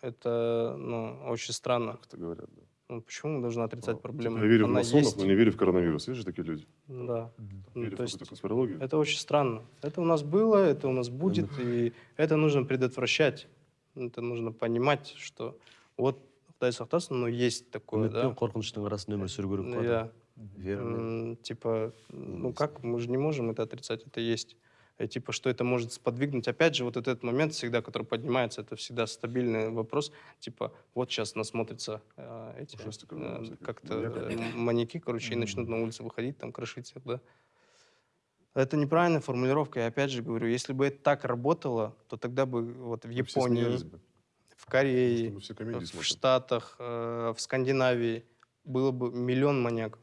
Speaker 4: это, ну, очень странно.
Speaker 5: Так говорят, да.
Speaker 4: Ну, почему мы должны отрицать
Speaker 5: Типа,
Speaker 4: проблему?
Speaker 5: Я верю в
Speaker 4: Она
Speaker 5: масонов,
Speaker 4: есть.
Speaker 5: но не верю в коронавирус. Есть же такие люди?
Speaker 4: Да. Ну,
Speaker 5: Верю в
Speaker 4: то есть
Speaker 5: какую-то конспирологию.
Speaker 4: Это очень странно. Это у нас было, это у нас будет, и это нужно предотвращать. Это нужно понимать, что Вот, Құдай сақтасын, но есть такое, да.
Speaker 8: қорқыныштың арасында өмір сүру керек қой
Speaker 4: типа, ну
Speaker 8: есть.
Speaker 4: как, мы же не можем это отрицать, это есть. И, типа, что это может сподвигнуть. Опять же, вот этот момент всегда, который поднимается, это всегда стабильный вопрос. Типа, вот сейчас насмотрятся э, эти, э,
Speaker 5: всяких.
Speaker 4: как-то э, маньяки, короче, и начнут на улице выходить, там, крошить да. Это неправильная формулировка. Я опять же говорю, если бы это так работало, то тогда бы вот в
Speaker 5: Мы
Speaker 4: Японии, в Корее, в
Speaker 5: смотрим.
Speaker 4: Штатах, э, в Скандинавии было бы миллион маньяков.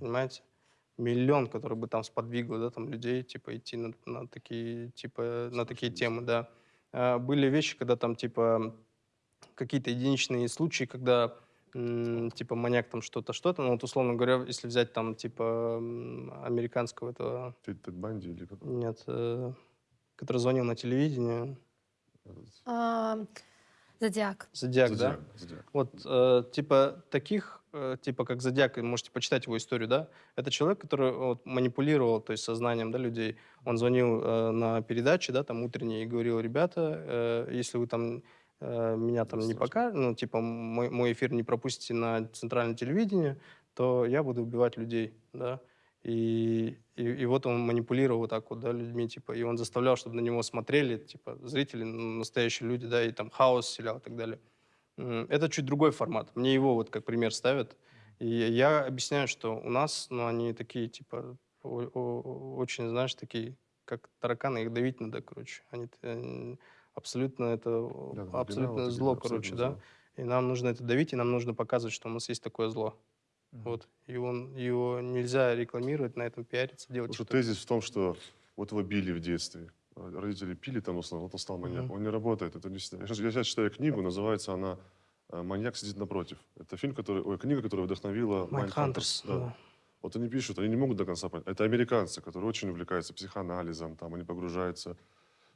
Speaker 4: Понимаете? Миллион, который бы там сподвигло, да, там людей, типа, идти на, на такие, типа, на такие темы, да. А, были вещи, когда там, типа, какие-то единичные случаи, когда, типа, маньяк там что-то, что-то, ну, вот, условно говоря, если взять там, типа, американского этого,
Speaker 5: Тед Банди или как?
Speaker 4: нет, э, который звонил на телевидение,
Speaker 2: А, Зодиак.
Speaker 4: Зодиак, да?
Speaker 5: Зодиак, Зодиак.
Speaker 4: Вот, э, типа, таких, типа, как Зодиак, можете почитать его историю, да? Это человек, который вот, манипулировал, то есть, сознанием, да, людей. Он звонил э, на передачи, да, там, утренние, и говорил, ребята, э, если вы там э, меня там не покажете, ну, типа, мой, мой эфир не пропустите на центральное телевидение, то я буду убивать людей, да? И, и, и вот он манипулировал вот так вот, да, людьми, типа, и он заставлял, чтобы на него смотрели, типа, зрители, ну, настоящие люди, да, и там хаос вселял и так далее. Это чуть другой формат. Мне его вот как пример ставят. И я объясняю, что у нас, ну, они такие, типа, очень, знаешь, такие, как тараканы, их давить надо, короче. Они абсолютно это,
Speaker 5: Да,
Speaker 4: абсолютно
Speaker 5: оригинал,
Speaker 4: зло,
Speaker 5: абсолютно
Speaker 4: короче, да.
Speaker 5: зло.
Speaker 4: И нам нужно это давить, и нам нужно показывать, что у нас есть такое зло. Вот. И он, его нельзя рекламировать, на этом пиариться, делать
Speaker 5: Потому что тезис в том, что вот его били в детстве. Родители пили там, условно, вот он стал маньяком.
Speaker 4: Мгм.
Speaker 5: Он не работает. Это не. Я сейчас, читаю книгу, называется она э, «Маньяк сидит напротив». Это фильм, который, ой, книга, которая вдохновила Mindhunters. Да. Вот они пишут, они не могут до конца понять. Это американцы, которые очень увлекаются психоанализом, там они погружаются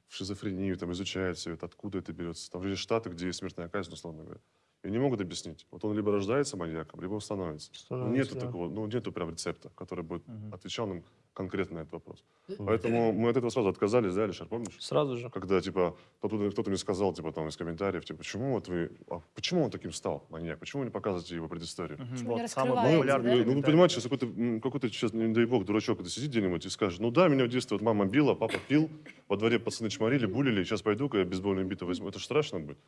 Speaker 5: в шизофрению, там изучают все это, откуда это берется. Там же есть штаты, где есть смертная казнь, условно говоря. И не могут объяснить. Вот он либо рождается маньяком, либо он становится.
Speaker 4: Становится,
Speaker 5: нету
Speaker 4: да.
Speaker 5: такого, ну, нету прям рецепта, который бы
Speaker 3: Мгм.
Speaker 5: отвечал нам конкретно на этот вопрос. Поэтому мы от этого сразу отказались, да, Алишер, помнишь?
Speaker 4: Сразу же.
Speaker 5: Когда, типа, кто-то, кто-то мне сказал, типа, там, из комментариев, типа, почему вот вы, а почему он таким стал, маньяк? Почему вы не показываете его предысторию?
Speaker 2: Почему не
Speaker 1: Вот самый популярный
Speaker 2: да?
Speaker 5: Ну, вы понимаете, сейчас какой-то, какой-то сейчас, не дай бог, дурачок это сидит где-нибудь и скажет, ну да, меня в детстве вот мама била, папа пил, во дворе пацаны чморили, булили, сейчас пойду-ка я бейсбольную биту возьму. Это же страшно будет.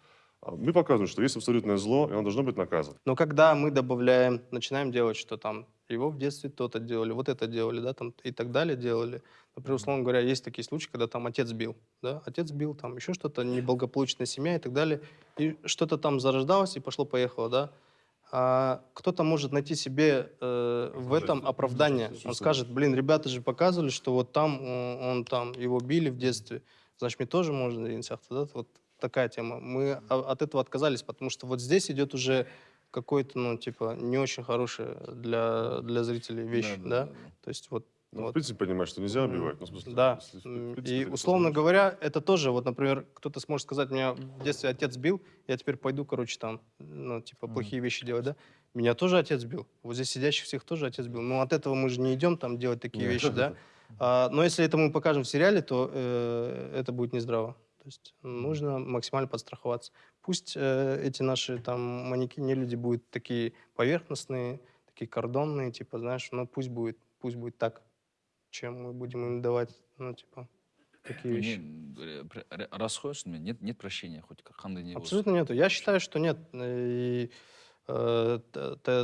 Speaker 5: А мы показываем, что есть абсолютное зло, и оно должно быть наказано.
Speaker 4: Но когда мы добавляем, начинаем делать, что там его в детстве то-то делали, вот это делали, да, там и так далее делали. Например, условно говоря, есть такие случаи, когда там отец бил, да, отец бил, там еще что-то, неблагополучная семья и так далее, и что-то там зарождалось и пошло-поехало, да. А кто-то может найти себе э, в этом оправдание. Он скажет, блин, ребята же показывали, что вот там э, он там, его били в детстве, значит, мне тоже можно, да, вот такая тема. Мы от этого отказались, потому что вот здесь идет уже какой-то, ну, типа, не очень хорошая для, для зрителей вещь, да? То есть вот,
Speaker 5: Ну, в
Speaker 4: вот.
Speaker 5: принципе, понимаешь, что нельзя убивать. Ну, в смысле,
Speaker 4: Да.
Speaker 5: если, в принципе,
Speaker 4: И, условно говоря, это тоже, вот, например, кто-то сможет сказать, меня в детстве отец бил, я теперь пойду, короче, там, ну, типа, плохие вещи делать, да? Меня тоже отец бил. Вот здесь сидящих всех тоже отец бил. Но от этого мы же не идем там делать такие
Speaker 5: Нет.
Speaker 4: вещи, да? А, но если это мы покажем в сериале, то э, это будет нездраво. То есть нужно максимально подстраховаться. Пусть э, эти наши там манекены люди будут такие поверхностные, такие кордонные, типа, знаешь, но пусть будет, пусть будет так, чем мы будем им давать, ну, типа, такие вещи.
Speaker 3: Не, р- р- расходишься, нет, нет прощения, хоть қандай не болсын.
Speaker 4: Абсолютно нету. Я считаю, что нет. И э, т-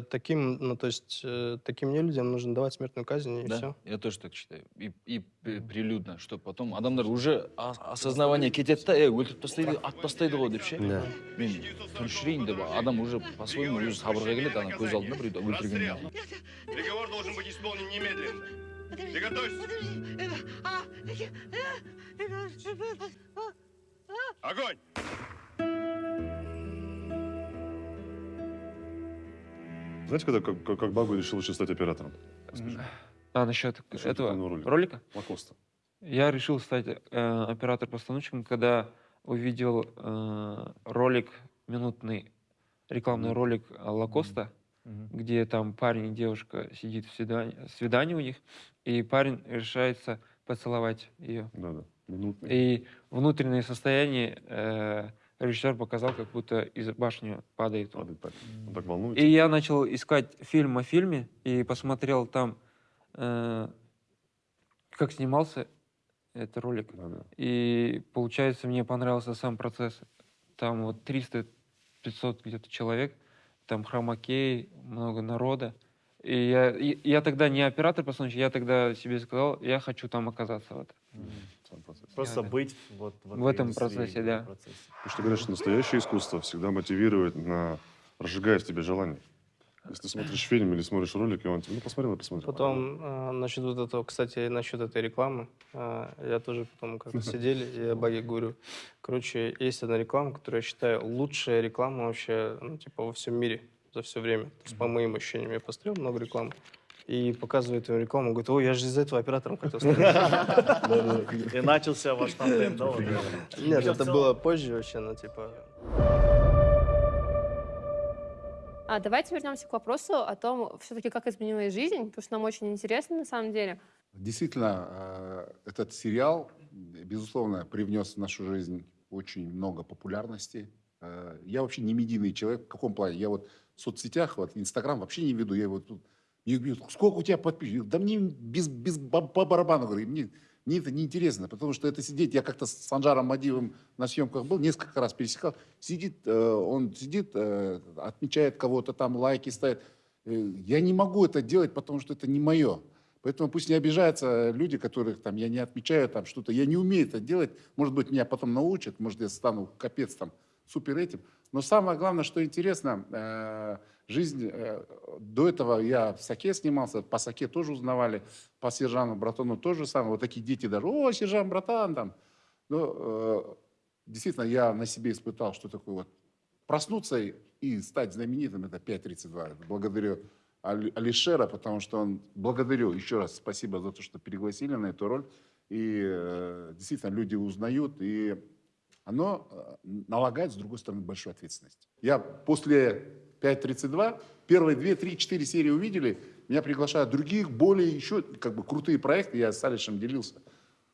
Speaker 4: таким, ну, то есть, э, таким нелюдям нужно давать смертную казнь, и
Speaker 3: да,
Speaker 4: все.
Speaker 3: я тоже так считаю. И, и п- прилюдно, что потом адамдар уже а- осознавание кетеді да, е өлтіріп тастайды атып тастайды ғой деп ше
Speaker 8: Да.
Speaker 3: мен тұншырайын деп адам уже по-своему өзі сабырға келеді ана көз алдында біреуді өлтіргеннен кейін
Speaker 6: Приговор должен быть исполнен немедленно. Приготовься. Огонь!
Speaker 5: Знаете, когда как, как, Багу решил лучше стать оператором?
Speaker 10: А, насчет
Speaker 5: Насчет
Speaker 10: этого
Speaker 5: ролика?
Speaker 10: ролика?
Speaker 5: Лакоста.
Speaker 10: Я решил стать э, оператор-постановщиком, когда увидел э, ролик, минутный рекламный ролик э, Лакоста, где там парень и девушка сидит в свидании, свидание у них, и парень решается поцеловать ее.
Speaker 5: Да-да. Минутный.
Speaker 10: И внутреннее состояние э, режиссер показал, как будто из башни падает он.
Speaker 5: Падает так. Волнуется.
Speaker 10: И я начал искать фильм о фильме и посмотрел там, э, как снимался этот ролик.
Speaker 5: Да, да.
Speaker 10: И получается, мне понравился сам процесс. Там вот 300-500 где-то человек, там хромакей, много народа. И я, и я тогда не оператор по я тогда себе сказал, я хочу там оказаться. Вот.
Speaker 5: Сам процесс.
Speaker 1: Просто
Speaker 10: да.
Speaker 1: быть вот в,
Speaker 10: этом процессе, да.
Speaker 1: процессе.
Speaker 5: Потому что говорят, что настоящее искусство всегда мотивирует на разжигает в тебе желание. Если ты смотришь фильм или смотришь ролик, и он тебе, ну, посмотрел и посмотрел.
Speaker 4: Потом, а, насчет вот этого, кстати, насчет этой рекламы, а, я тоже потом как-то сидели, и я Баге говорю, короче, есть одна реклама, которую я считаю лучшая реклама вообще, ну, типа, во всем мире за все время. То есть, по моим ощущениям, я посмотрел много рекламы, и показывает ему рекламу, говорит, ой, я же из-за этого оператором хотел стать.
Speaker 1: И начался ваш тандем, да? вот?
Speaker 4: Нет, это было позже вообще, ну, типа,
Speaker 2: А давайте вернемся к вопросу о том, все-таки как изменилась жизнь, потому что нам очень интересно на самом деле.
Speaker 7: Действительно, э, этот сериал, безусловно, привнес в нашу жизнь очень много популярности. Э, Я вообще не медийный человек. В каком плане? Я вот в соцсетях, вот Инстаграм вообще не веду. Я вот тут... мне говорят, сколько у тебя подписчиков? Да мне без, без по барабану, говорю, мне, мне это неинтересно, потому что это сидеть, я как-то с Санжаром Мадиевым на съемках был, несколько раз пересекал, сидит, э, он сидит, э, отмечает кого-то там, лайки ставит. Э, Я не могу это делать, потому что это не мое. Поэтому пусть не обижаются люди, которых там я не отмечаю там что-то. Я не умею это делать. Может быть, меня потом научат, может, я стану капец там супер этим. Но самое главное, что интересно, э, жизнь, э, до этого я в Саке снимался, по Саке тоже узнавали, по Сержану, Братану тоже самое. Вот такие дети даже, о, Сержан, братан, там. Но э, действительно, я на себе испытал, что такое вот проснуться и- стать знаменитым, это 5.32. Это Благодарю Али- Алишера, потому что он, благодарю еще раз, спасибо за то, что пригласили на эту роль. И э, действительно, люди узнают, и оно э, налагает, с другой стороны, большую ответственность. Я после 5.32, первые 2, 3, 4 серии увидели, меня приглашают других, более еще как бы крутые проекты, я с Алишем делился.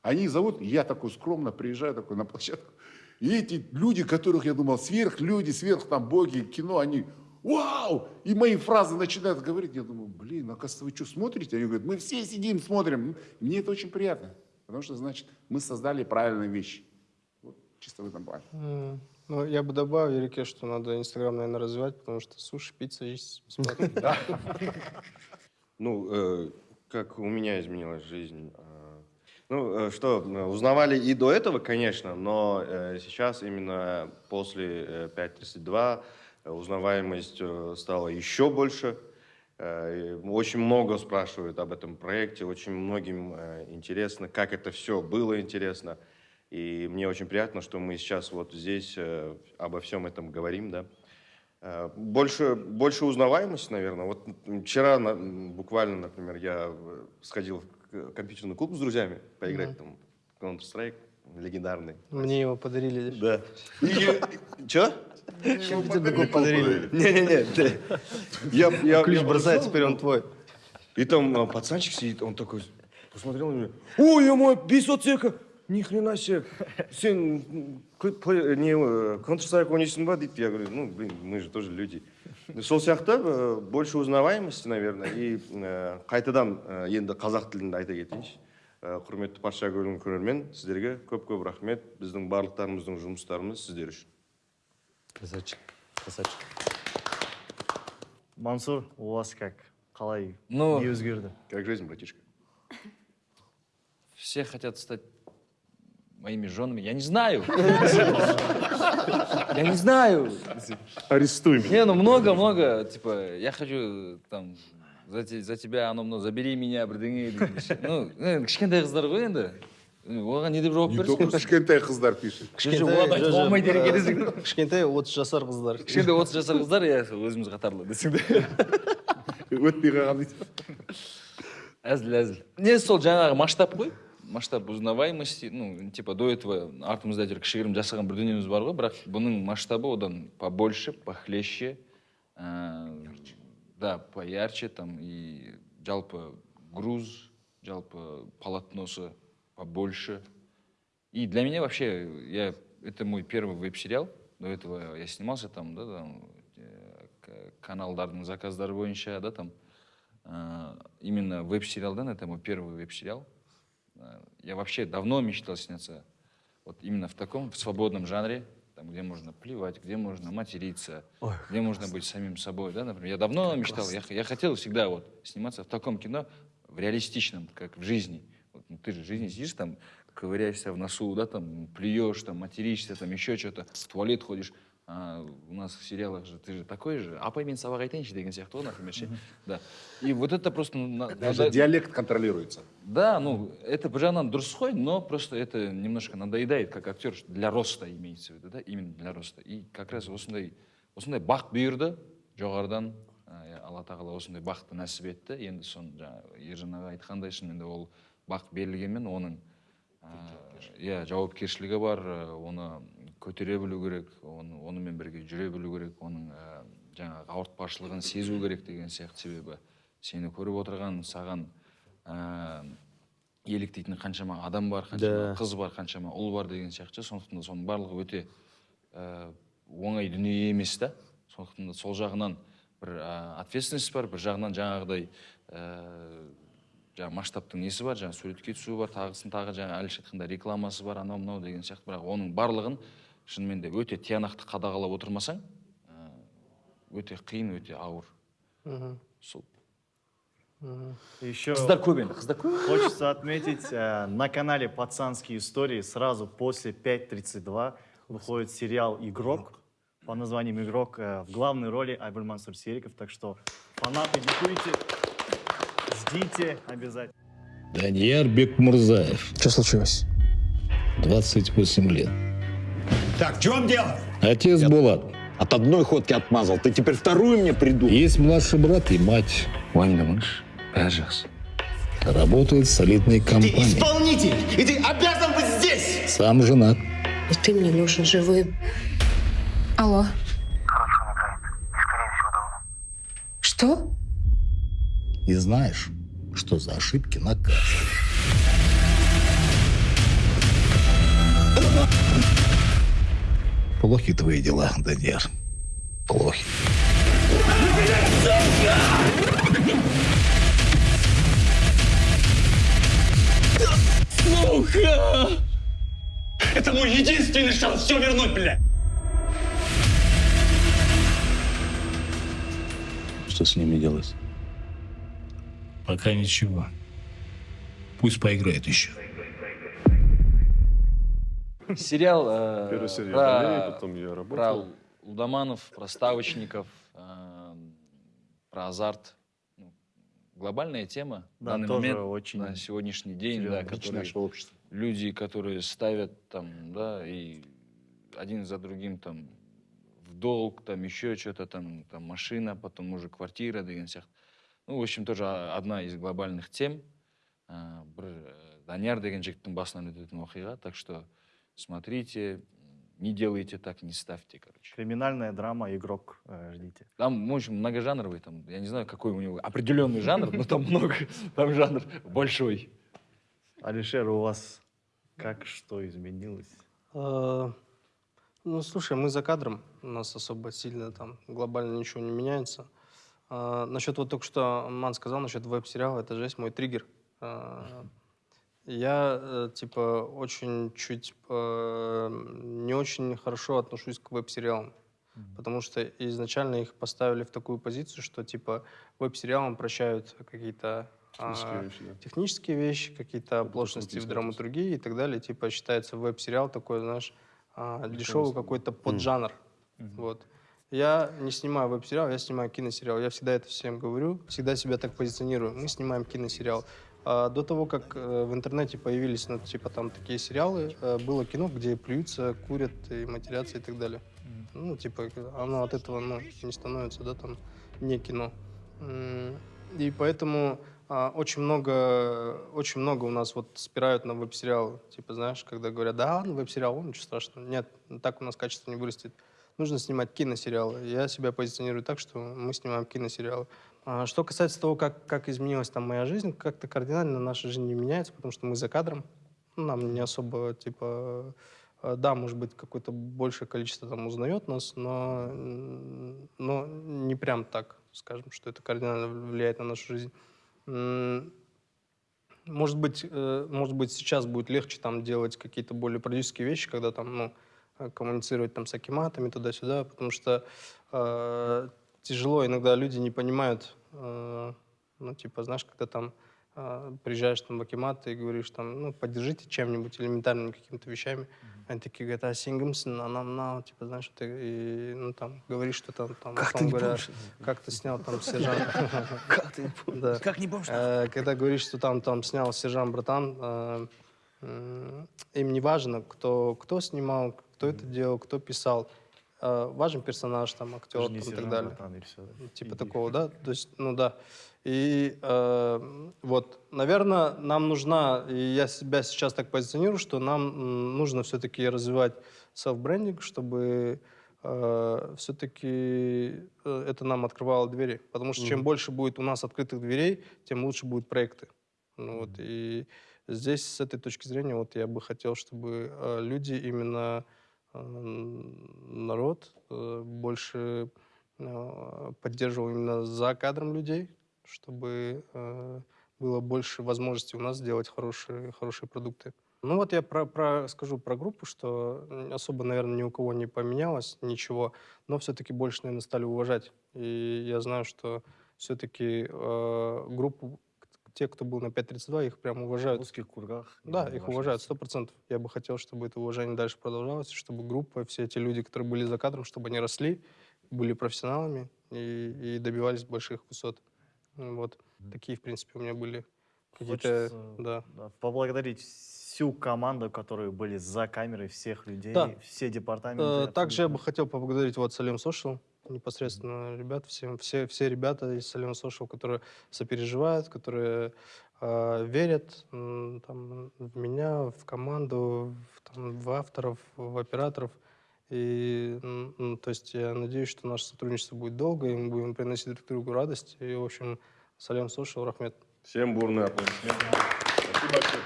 Speaker 7: Они зовут, я такой скромно приезжаю такой на площадку. И эти люди, которых я думал, сверхлюди, сверх там боги, кино, они вау! И мои фразы начинают говорить. Я думаю, блин, оказывается, вы что, смотрите? Они говорят, мы все сидим, смотрим. Мне это очень приятно, потому что, значит, мы создали правильные вещи. Вот, чисто в этом плане.
Speaker 4: Ну, я бы добавил, Ерике, что надо Инстаграм, наверное, развивать, потому что суши, пицца есть. бесплатно.
Speaker 6: Ну, э, как у меня изменилась жизнь. э, Ну, э, что, узнавали и до этого, конечно, но сейчас именно после э, 5.32 э, узнаваемость стала еще больше. Очень много спрашивают об этом проекте, очень многим интересно, как это все было интересно. И мне очень приятно, что мы сейчас вот здесь э, обо всем этом говорим, да. Э, Больше, больше узнаваемости, наверное. Вот вчера буквально, например, я э, сходил в компьютерный клуб с друзьями поиграть там в Counter-Strike легендарный.
Speaker 4: Мне его подарили.
Speaker 6: Да. Че?
Speaker 4: Компьютерный клуб подарили.
Speaker 6: Не-не-не. я,
Speaker 4: Ключ бросает, теперь он твой.
Speaker 6: И там а, пацанчик сидит, он такой посмотрел на меня. Ой, я мой, бисотека! Ни хрена себе. Сен не э, Counter-Strike ойнайсың ба дейді. Я говорю, ну, блин, мы же тоже люди. Сол сияқты э, больше узнаваемости, наверное. И э, қайтадан э, енді қазақ тілінде айта кетейінші. Э, құрметті патша көрген көрермен, сіздерге көп-көп рахмет. Біздің барлықтарымыздың жұмыстарымыз сіздер үшін.
Speaker 1: Красавчик. Красавчик. Мансур, у вас как? Қалай
Speaker 3: Ну,
Speaker 1: не өзгерді?
Speaker 6: Как жизнь, братишка?
Speaker 3: все хотят стать моими женами. Я не знаю. Я не знаю.
Speaker 5: Арестуй меня.
Speaker 3: Не, ну много-много. Типа, я хочу там за, за тебя, оно мынау забери меня, бірдеңе. Ну, э, кішкентай қыздар ғой енді. Э, Оған не деп жауап
Speaker 7: только кішкентай қыздар пишет.
Speaker 3: Кішкентай
Speaker 4: 30 жасар қыздар.
Speaker 3: Кішкентай отыз жасар қыздар, иә, сол өзіміз қатарлы десең де.
Speaker 7: өтпей қалған дейді.
Speaker 3: әзіл әзіл не сол жаңағы масштаб қой масштаб узнаваемости ну типа до этого артымызда әйтеуір кішігірім жасаған бір дүниеміз бар ғой бірақ бұның масштабы одан побольше похлеще ә, да поярче там и жалпы груз жалпы полотносы побольше и для меня вообще я это мой первый веб-сериал до этого я снимался там, да, там, э, к- каналдардың заказдары бойынша, да, там, э, именно веб-сериалдан, это мой первый веб-сериал. Э, я вообще давно мечтал сняться вот именно в таком, в свободном жанре, там, где можно плевать, где можно материться, где можно быть самим собой, да, например. Я давно мечтал, я, я хотел всегда вот сниматься в таком кино, в реалистичном, как в жизни. Вот, ну, ты же в жизни сидишь там, ковыряешься в носу, да, там, плюешь, там, материшься, там, еще что-то, в туалет ходишь. А у нас в сериалах же ты же такой же. апай мен сабақ айтайыншы деген сияқты ғой например ше. да и вот это просто на-
Speaker 7: Даже
Speaker 3: надо-
Speaker 7: диалект контролируется.
Speaker 3: да, ну, это бір жағынан дұрыс қой, но просто это немножко надоедает, как актер, для роста имеется в виду, да, именно для роста. И как раз осындай, осындай бақ бұйырды жоғарыдан, ә, алла тағала осындай бақты нәсіп етті. Енді соны жаңағы ержан аға айтқандай шынымен де ол бақ берілгенмен оның иә жауапкершілігі бар, оны көтере білу керек, оны, онымен бірге жүре білу керек, оның ә, жаңағы ауыртпашылығын сезу керек деген сияқты себебі. Сені көріп отырған саған ә, еліктейтін қаншама адам бар қаншама
Speaker 8: Да.
Speaker 3: қыз бар қаншама ұл бар деген сияқты. Сондықтан да соның барлығы өте ә, оңай дүние емес та. Сондықтан да сол жағынан бір ә, ответственность бар бір жағынан жаңағыдай ә, жаңағы масштабтың несі бар жаңағы суретке түсу бар тағысын тағы жаңағы әлішер айтқандай рекламасы бар анау мынау деген сияқты. Бірақ оның барлығын шынымен де өте тиянақты қадағалап отырмасаң өте қиын өте ауыр сол.
Speaker 1: Еще
Speaker 3: қыздар көп енді қыздар көп
Speaker 1: хочется отметить, э, на канале «Пацанские истории» сразу после 5.32 выходит сериал «Игрок» по названием «Игрок». э, В главной роли Айбуль Мансур Сериков. Так что фанаты, диктуйте, ждите обязательно.
Speaker 11: Данияр Бекмурзаев,
Speaker 12: Что случилось?
Speaker 11: 28 лет.
Speaker 9: Так, в чем дело?
Speaker 11: Отец Булат.
Speaker 9: От одной ходки отмазал. Ты теперь вторую мне придумал.
Speaker 11: Есть младший брат и мать. Работает в солидной компании.
Speaker 9: исполнитель! И ты обязан быть здесь!
Speaker 11: Сам женат.
Speaker 13: И ты мне нужен живым. Алло. Что?
Speaker 11: И знаешь, что за ошибки наказывают. Плохи твои дела, Данияр. Плохи.
Speaker 9: Это мой единственный шанс все вернуть, бля!
Speaker 11: Что с ними делать? Пока ничего. Пусть поиграет еще.
Speaker 3: сериал э,
Speaker 5: Первая серия
Speaker 3: про,
Speaker 5: более, потом я
Speaker 3: про
Speaker 5: работал.
Speaker 3: лудоманов про ставочников э, про азарт Ну, глобальная тема в
Speaker 1: Да,
Speaker 3: данный
Speaker 1: тоже
Speaker 3: момент
Speaker 1: очень
Speaker 3: на сегодняшний день да,
Speaker 1: серьезно.
Speaker 3: которые
Speaker 7: Наше общество.
Speaker 3: люди, которые ставят там, да, и один за другим там в долг, там еще что-то, там, там машина, потом уже квартира деген сияқты. Ну, в общем, тоже а- одна из глобальных тем. А, бір э, данияр деген жігіттің басынан өтетін оқиға, так что смотрите, не делайте так, не ставьте, короче.
Speaker 1: Криминальная драма «Игрок». э, Ждите.
Speaker 3: Там, в общем, многожанровый, там, я не знаю, какой у него определенный жанр, но там много, там жанр большой.
Speaker 1: Алишер, у вас как что изменилось?
Speaker 4: А, Ну, слушай, мы за кадром, у нас особо сильно там глобально ничего не меняется. А, насчет вот только что Ман сказал, насчет веб-сериала, это жесть, мой триггер. А, я, э, типа, очень чуть э, не очень хорошо отношусь к веб-сериалам. Потому что изначально их поставили в такую позицию, что, типа, веб-сериалам прощают какие-то а,
Speaker 5: Технические вещи, да.
Speaker 4: технические вещи, какие-то оплошности в драматургии и так далее. Типа считается веб-сериал такой, знаешь, а, дешевый какой-то поджанр. Вот. Я не снимаю веб-сериал, я снимаю киносериал. Я всегда это всем говорю, всегда себя так позиционирую. Мы снимаем киносериал. А до того, как э, в интернете появились, ну, типа, там такие сериалы, э, было кино, где плюются, курят и матерятся и так далее. Ну, типа, оно от этого, ну, не становится, да, там, не кино. И поэтому а, очень много, очень много у нас вот спирают на веб-сериалы. Типа, знаешь, когда говорят, да, ладно, веб-сериал, он ничего страшного. Нет, так у нас качество не вырастет. Нужно снимать киносериалы. Я себя позиционирую так, что мы снимаем киносериалы. А, Что касается того, как, как изменилась там моя жизнь, как-то кардинально наша жизнь не меняется, потому что мы за кадром. Ну, Нам не особо, типа, э, да, может быть, какое-то большее количество там узнает нас, но, но не прям так, скажем, что это кардинально влияет на нашу жизнь. Может быть, э, может быть, сейчас будет легче там делать какие-то более продюсерские вещи, когда там, ну, э, коммуницировать там с акиматами туда-сюда, потому что тяжело, иногда люди не понимают, э, ну, типа, знаешь, когда там э, приезжаешь там в акимат и говоришь там, ну, поддержите чем-нибудь, элементарными какими-то вещами, они такие говорят, а сингамсон, а нам на, типа, знаешь, ты, и, ну, там, говоришь, что там, там
Speaker 8: Как ты
Speaker 4: условно
Speaker 8: не
Speaker 4: говоря,
Speaker 8: помнишь?
Speaker 4: как ты снял там сержант.
Speaker 8: Как ты не помнишь? Как не помнишь?
Speaker 4: Э, Когда говоришь, что там, там снял сержант братан, э, им не важно, кто, кто снимал, кто это делал, кто писал. Э, Важен персонаж, там, актер там, и так далее.
Speaker 1: братан, и всё, да.
Speaker 4: Ну, Типа
Speaker 1: Иди.
Speaker 4: такого, да? То есть, ну да. И э, вот, наверное, нам нужна, и я себя сейчас так позиционирую, что нам нужно все-таки развивать селф-брендинг, чтобы все-таки это нам открывало двери. Потому что чем
Speaker 8: Мгм.
Speaker 4: больше будет у нас открытых дверей, тем лучше будут проекты. Ну, вот, и здесь с этой точки зрения вот я бы хотел, чтобы э, люди именно э, народ э, больше э, поддерживал именно за кадром людей, чтобы э, было больше возможностей у нас сделать хорошие, хорошие продукты. Ну вот я про, про- скажу про группу, что особо, наверное, ни у кого не поменялось ничего, но все-таки больше, наверное, стали уважать. И я знаю, что все-таки группу, к- те, кто был на 5.32, их прям уважают.
Speaker 1: В узких кругах.
Speaker 4: Да, их уважают, сто процентов. Я бы хотел, чтобы это уважение дальше продолжалось, чтобы группа, все эти люди, которые были за кадром, чтобы они росли, были профессионалами и, и добивались больших высот. Вот. Такие, в принципе, у меня были какие-то... Да.
Speaker 1: да, поблагодарить всю команду, которые были за камерой, всех людей,
Speaker 4: Да.
Speaker 1: все департаменты.
Speaker 4: Э, Также я бы хотел поблагодарить вот Салем Social, непосредственно ребят, всем, все, все ребята из Салем Social, которые сопереживают, которые э, верят там, в меня, в команду, в, там, в авторов, в операторов. И, м, то есть я надеюсь, что наше сотрудничество будет долго, и мы будем приносить друг другу радость. И, в общем, Салем Social, Рахмет.
Speaker 6: Всем бурные аплодисменты. Спасибо большое.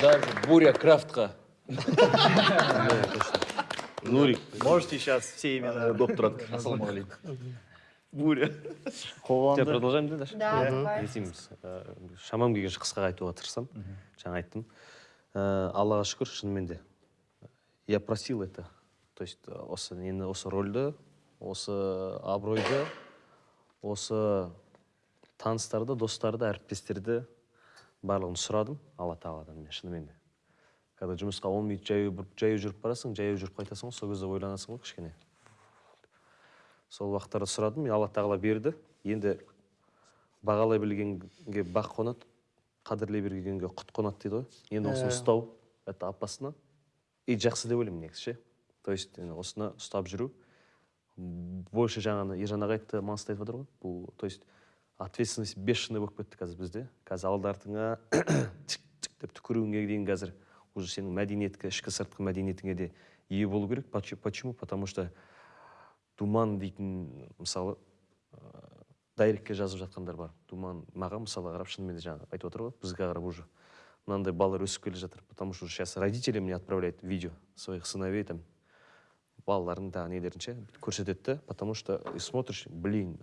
Speaker 8: Даже буря крафтқа. Нурик.
Speaker 1: Можете сейчас все имена.
Speaker 8: Доктор Ассалаумағалейкум.
Speaker 1: Буря.
Speaker 8: Тебя
Speaker 1: Қоғамда.
Speaker 8: продолжаем да дальше?
Speaker 2: Да, давай.
Speaker 8: не істейміз Ә, шамам келгенше қысқа айтуға тырысамын жаңа айттым Ә, аллаға шүкір шынымен де я просил это то есть осы нені осы рольді осы абыройды осы таныстарды достарды әріптестерді барлығын сұрадым алла тағаладан мен шынымен де когда жұмысқа он минут жаяу жаяу жүріп барасың жаяу жүріп қайтасың ғой сол кезде ойланасың ғой кішкене. Сол уақыттарда сұрадым мен алла тағала берді. Енді бағалай білгенге бақ қонады қадірлей білгенге құт қонады дейді ғой. Енді осыны
Speaker 4: Иә.
Speaker 8: ұстау это опасно. И жақсы деп ойлаймын негізі ше. То есть осыны ұстап жүру. Больше жаңағы ержан аға айтты маңызды айтып жатыр ғой бұл. То есть ответственность бешеный болып кетті қазір бізде. Қазір алды артыңа тік тік деп түкіруіңе дейін қазір уже сенің мәдениетке ішкі сыртқы мәдениетіңе де ие болу керек. Поч- почему? Потому что думан дейтін мысалы ыыы дайректке жазып жатқандар бар. Думан маған мысалы қарап шынымен де жаңағы айтып отыр ғой бізге қарап уже. Мынандай балалар өсіп келе жатыр потому что сейчас родители мне отправляют видео своих сыновей там. Балалардың тағы нелерін ше көрсетеді потому что и смотришь блин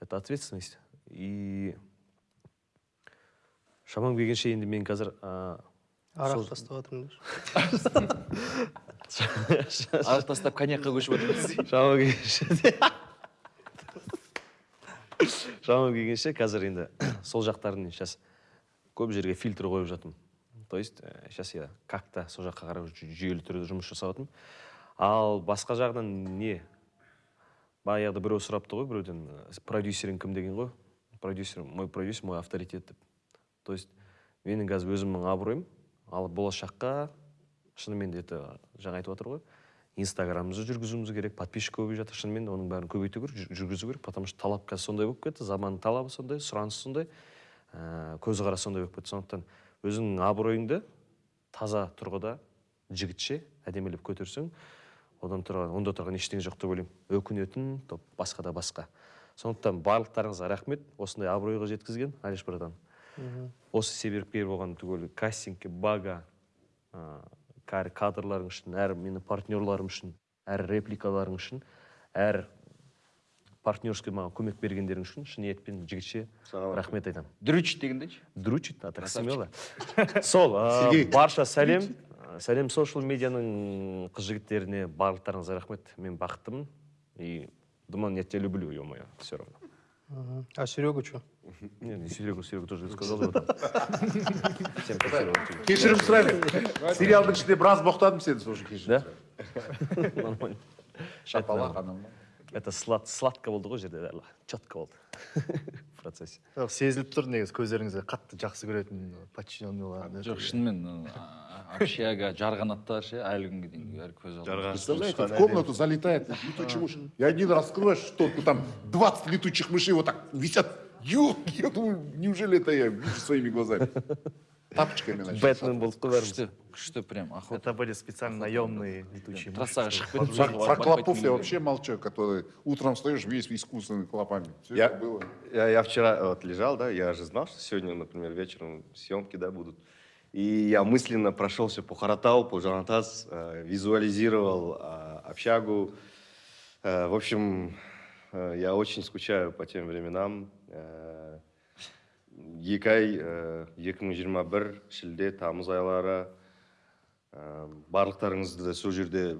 Speaker 8: это ответственность. И шамам келгенше енді мен қазір
Speaker 4: Арақ тастап жатырмын деші.
Speaker 3: арақ тастап коньякқа көшіп отырмыз.
Speaker 8: Шамам келгенше шамам келгенше қазір енді сол жақтарын сейчас көп жерге фильтр қойып жатырмын. То есть сейчас я как то сол жаққа қарай жүй- жүйелі түрде жұмыс жасап жатырмын ал басқа жағынан не? Баяғыда біреу сұрапты ғой біреуден э, продюсерің кім деген ғой? Продюсер мой продюсер мой авторитет деп. То есть менің қазір өзімнің абыройым ал болашаққа шынымен де это жаңа айтып жатыр ғой инстаграмымызды жүргізуіміз керек подписчик көбейіп жатыр. Шынымен де оның бәрін көбейту керек жүр- жүргізу керек потому что талап қазір сондай болып кетті заманның талабы сондай сұраныс сондай ә, көзқарас сондай болып кетті. Сондықтан өзіңнің абыройыңды таза тұрғыда жігітше әдемілеп көтерсең одан тұрған онда тұрған ештеңе жоқ деп ойлаймын. Өкінетін топ басқа да басқа. Сондықтан барлықтарыңызға рахмет. Осындай абыройға жеткізген алиш братан осы себепкер болған түгел кастингке бага ә, әр кадрларың үшін әр менің партнерларым үшін әр репликаларың үшін әр партнерский маған көмек бергендерің үшін шын ниетпен жігітше рахмет. айтамын.
Speaker 3: Дрючит дегендейші?
Speaker 8: Дрючит так смело. Сол барша сәлем. Сәлем social медианың қыз жігіттеріне барлықтарыңызға рахмет. Мен бақыттымын. И думаю я тебя люблю ё мое все равно.
Speaker 4: А Серегу что?
Speaker 8: не не серегу серегу тоже сказал об этом всем спасибо.
Speaker 7: Кешірім сұраймын. Сериалдың ішінде біраз боқтадым сені сол үшін кешірім
Speaker 8: Да? нормально.
Speaker 7: Шапалақ анау.
Speaker 8: Это слад сладко болды ғой жерде четко болды. В процессе.
Speaker 1: Жоқ, сезіліп тұр негізі көздеріңізде қатты жақсы көретін подчиненныйлар
Speaker 3: жоқ шынымен ы, общага жарғанаттар ше әлі күнге дейін бәрі көз алдымда
Speaker 7: Представляете, в комнату залетает летучий мышь. И один раскрываешь шторку, там 20 летучих мышей вот так висят. Ё, я думаю, неужели это я вижу своими глазами? Тапочками, значит.
Speaker 8: бэтмен болып қой бәріміз
Speaker 3: күшті күшті прям охота
Speaker 1: Это были специально наемные летучие мыши.
Speaker 3: трассаға шығып
Speaker 7: Про,
Speaker 3: кетіп
Speaker 7: про клопов я вообще молчу, который утром встаешь весь искусственными клопами. Все
Speaker 6: Я-
Speaker 7: это было.
Speaker 6: Я, я вчера вот лежал, да, я же знал, что сегодня, например, вечером съемки, да, будут. И я мысленно прошелся по Харатау, по Жанатас, э, визуализировал э, общагу. Э, в общем, э, я очень скучаю по тем временам. Э, екі ай э, 2021 шілде тамыз айлары Ә, барлықтарыңызды сол жерде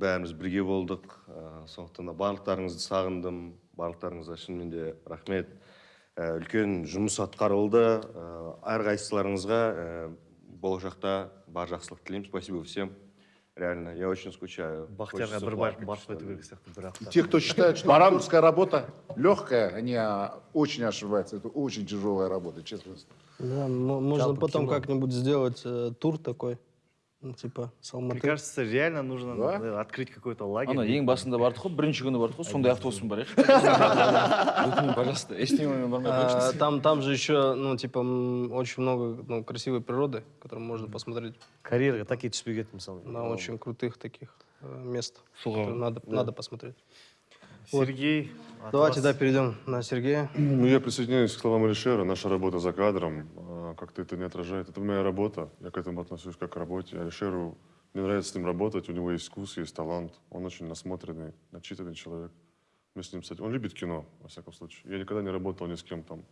Speaker 6: бәріміз бірге болдық. Ә, сондықтан да барлықтарыңызды сағындым. Барлықтарыңызға шынымен де рахмет. Үлкен жұмыс атқарылды. Әрқайсыларыңызға болашақта бар жақсылық тілеймін. Спасибо всем. Реально я очень скучаю.
Speaker 1: Сияқты бірақ
Speaker 7: И те, кто считает, что актерская работа легкая, они а, очень ошибаются. Это очень тяжелая работа, честно.
Speaker 4: Да, мо- можно
Speaker 1: Жалко
Speaker 4: потом как-нибудь сделать э, тур такой, ну, типа
Speaker 1: Мне
Speaker 4: Салматы.
Speaker 1: кажется, реально нужно
Speaker 7: Да?
Speaker 1: наверное, открыть какой-то лагерь.
Speaker 3: ана ең басында бардық қой бірінші күні бардық қой сондай автобуспен барайықшы өтінемін пожалуйста эстимамен бармай
Speaker 4: А,
Speaker 3: қойыңызшы
Speaker 4: там, там же еще, ну, типа, м, очень много ну, красивой природы, которую можно посмотреть
Speaker 8: карьераға такие түспей кеттім мысалы
Speaker 4: на очень крутых таких э, мест.
Speaker 3: Суға.
Speaker 4: которые Надо, надо посмотреть.
Speaker 1: Сергей, от
Speaker 4: Давайте,
Speaker 1: вас-
Speaker 4: да, перейдем на Сергея.
Speaker 5: Ну, я присоединяюсь к словам Алишера. Наша работа за кадром а, как-то это не отражает. Это моя работа. Я к этому отношусь как к работе. Алишеру, мне нравится с ним работать. У него есть вкус, есть талант. Он очень насмотренный, начитанный человек. Мы с ним, кстати, он любит кино, во всяком случае. Я никогда не работал ни с кем там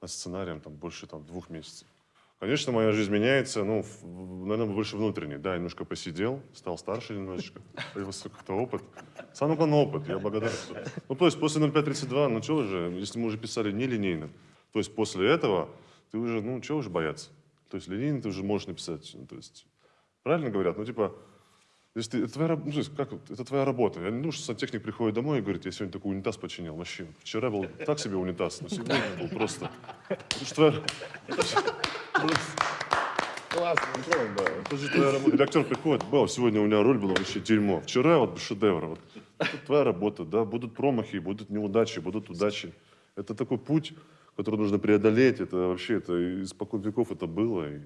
Speaker 5: над сценарием там больше там двух месяцев. Конечно, моя жизнь меняется, ну, наверное, больше внутренней. Да, немножко посидел, стал старше немножечко, появился как-то опыт. Самый главный опыт, я благодарен. Ну, то есть после 0532, ну, что уже, если мы уже писали нелинейно, то есть после этого ты уже, ну, чего уже бояться? То есть линейно ты уже можешь написать, ну, то есть, правильно говорят? Ну, типа, ты, это твоя, ну, то есть, как, это твоя работа. Я не думаю, что сантехник приходит домой и говорит, я сегодня такой унитаз починил. Вообще, вчера был так себе унитаз, но сегодня был просто... Это же твоя...
Speaker 7: Классно, да.
Speaker 5: Это же твоя работа. Или актер приходит, вау, сегодня у меня роль была вообще дерьмо. Вчера вот шедевр. Вот. Это твоя работа, да. Будут промахи, будут неудачи, будут удачи. Это такой путь, который нужно преодолеть. Это вообще, это испокон веков это было. И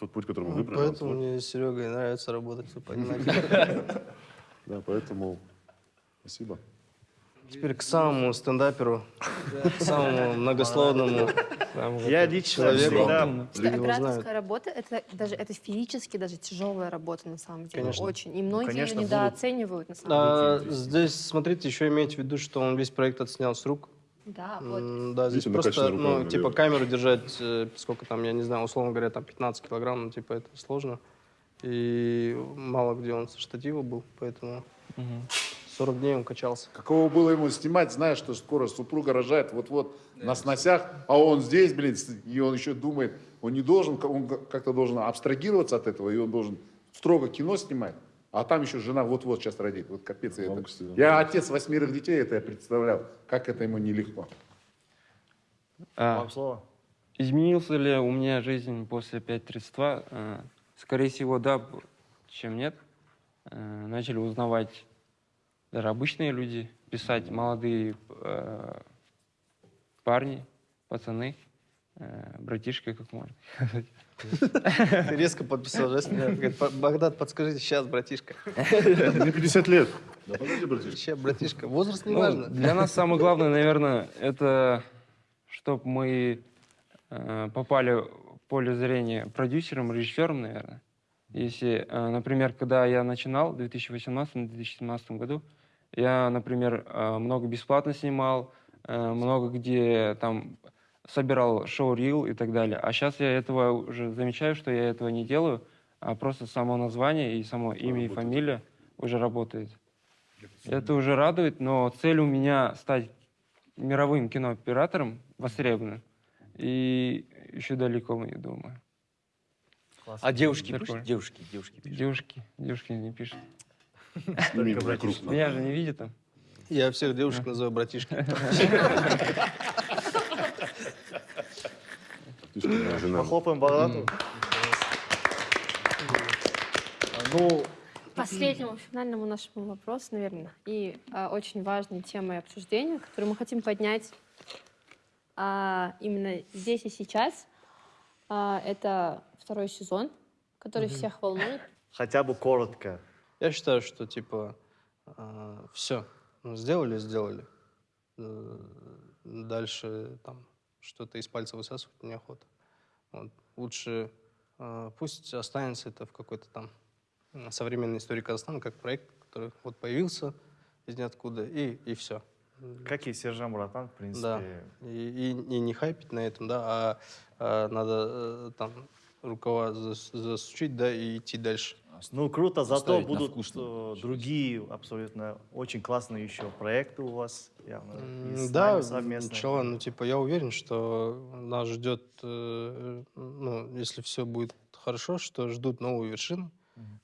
Speaker 5: тот путь, который мы
Speaker 4: Вот
Speaker 5: выбрали.
Speaker 4: Поэтому мне с Серегой нравится работать, вы понимаете.
Speaker 5: Да, поэтому спасибо.
Speaker 4: Теперь к самому стендаперу, к самому многословному
Speaker 1: Я лично
Speaker 4: человеку.
Speaker 2: операторская работа это даже это физически даже тяжелая работа на самом деле
Speaker 4: Конечно.
Speaker 2: очень и многие
Speaker 1: конечно,
Speaker 2: ее недооценивают на самом
Speaker 4: А,
Speaker 2: деле
Speaker 4: здесь, смотрите, еще имейте в виду, что он весь проект отснял с рук.
Speaker 2: Да вот
Speaker 4: Да, здесь
Speaker 5: Видите,
Speaker 4: просто, ну, типа, камеру держать, э, сколько там, я не знаю, условно говоря, там 15 килограмм, ну, типа, это сложно. И мало где он со штатива был, поэтому 40 дней он качался.
Speaker 7: Каково было ему снимать, зная, что скоро супруга рожает вот-вот на сносях, а он здесь, блин, и он еще думает, он не должен, он как-то должен абстрагироваться от этого, и он должен строго кино снимать. А там еще жена вот-вот сейчас родит. Вот капец. я это-. Я отец восьмерых детей, это я представлял, как это ему нелегко.
Speaker 10: А,
Speaker 1: Вам слово.
Speaker 10: изменился ли у меня жизнь после 5.32? А, Скорее всего, да, чем нет. А, Начали узнавать даже обычные люди, писать молодые э, парни, пацаны, э, братишка, как можно.
Speaker 4: Ты резко подписал? Говорит, «По- Багдад, подскажите, сейчас, братишка.
Speaker 5: Мне 50 лет. Да подожди, братишка.
Speaker 4: Сейчас, братишка. Возраст не
Speaker 10: Ну,
Speaker 4: важно.
Speaker 10: Для нас самое главное, наверное, это чтобы мы э, попали в поле зрения продюсером, режиссером, наверное. Если, э, например, когда я начинал в 2018-2017 году, я, например, э, много бесплатно снимал, много где там собирал шоу-рил и так далее. А сейчас я этого уже замечаю, что я этого не делаю, а просто само название и само имя и фамилия уже работает. Это уже радует, но цель у меня стать мировым кинооператором востребованным. И еще далеко, я думаю.
Speaker 3: А девушки
Speaker 10: Прикольно.
Speaker 3: пишут? Девушки, девушки пишут.
Speaker 10: Девушки, девушки не пишут. Меня же не видят там.
Speaker 4: Я всех девушек называю братишки.
Speaker 1: Похлопаем Богдану. Ну,
Speaker 2: Последнему финальному нашему вопросу, наверное, и а, очень важной темой обсуждения, которую мы хотим поднять а, именно здесь и сейчас, а, это второй сезон, который всех волнует.
Speaker 1: хотя бы коротко.
Speaker 4: Я считаю, что типа все сделали, сделали. Э, Дальше там что-то из пальца высасывать неохота. Вот. Лучше э, пусть останется это в какой-то там современной истории Казахстана как проект, который вот появился из ниоткуда и и все.
Speaker 1: Как и Сержан Братан, в
Speaker 4: Да.
Speaker 1: принципе.
Speaker 4: И, и- и не хайпить на этом, да, а, а надо э, там рукава зас- засучить, да, и идти дальше.
Speaker 1: Ну, круто, зато будут
Speaker 3: вкус,
Speaker 1: э, другие абсолютно очень классные еще проекты у вас. Явно, и
Speaker 4: Да, начала, ну, типа, я уверен, что нас ждет, э, ну, если все будет хорошо, что ждут новые вершины,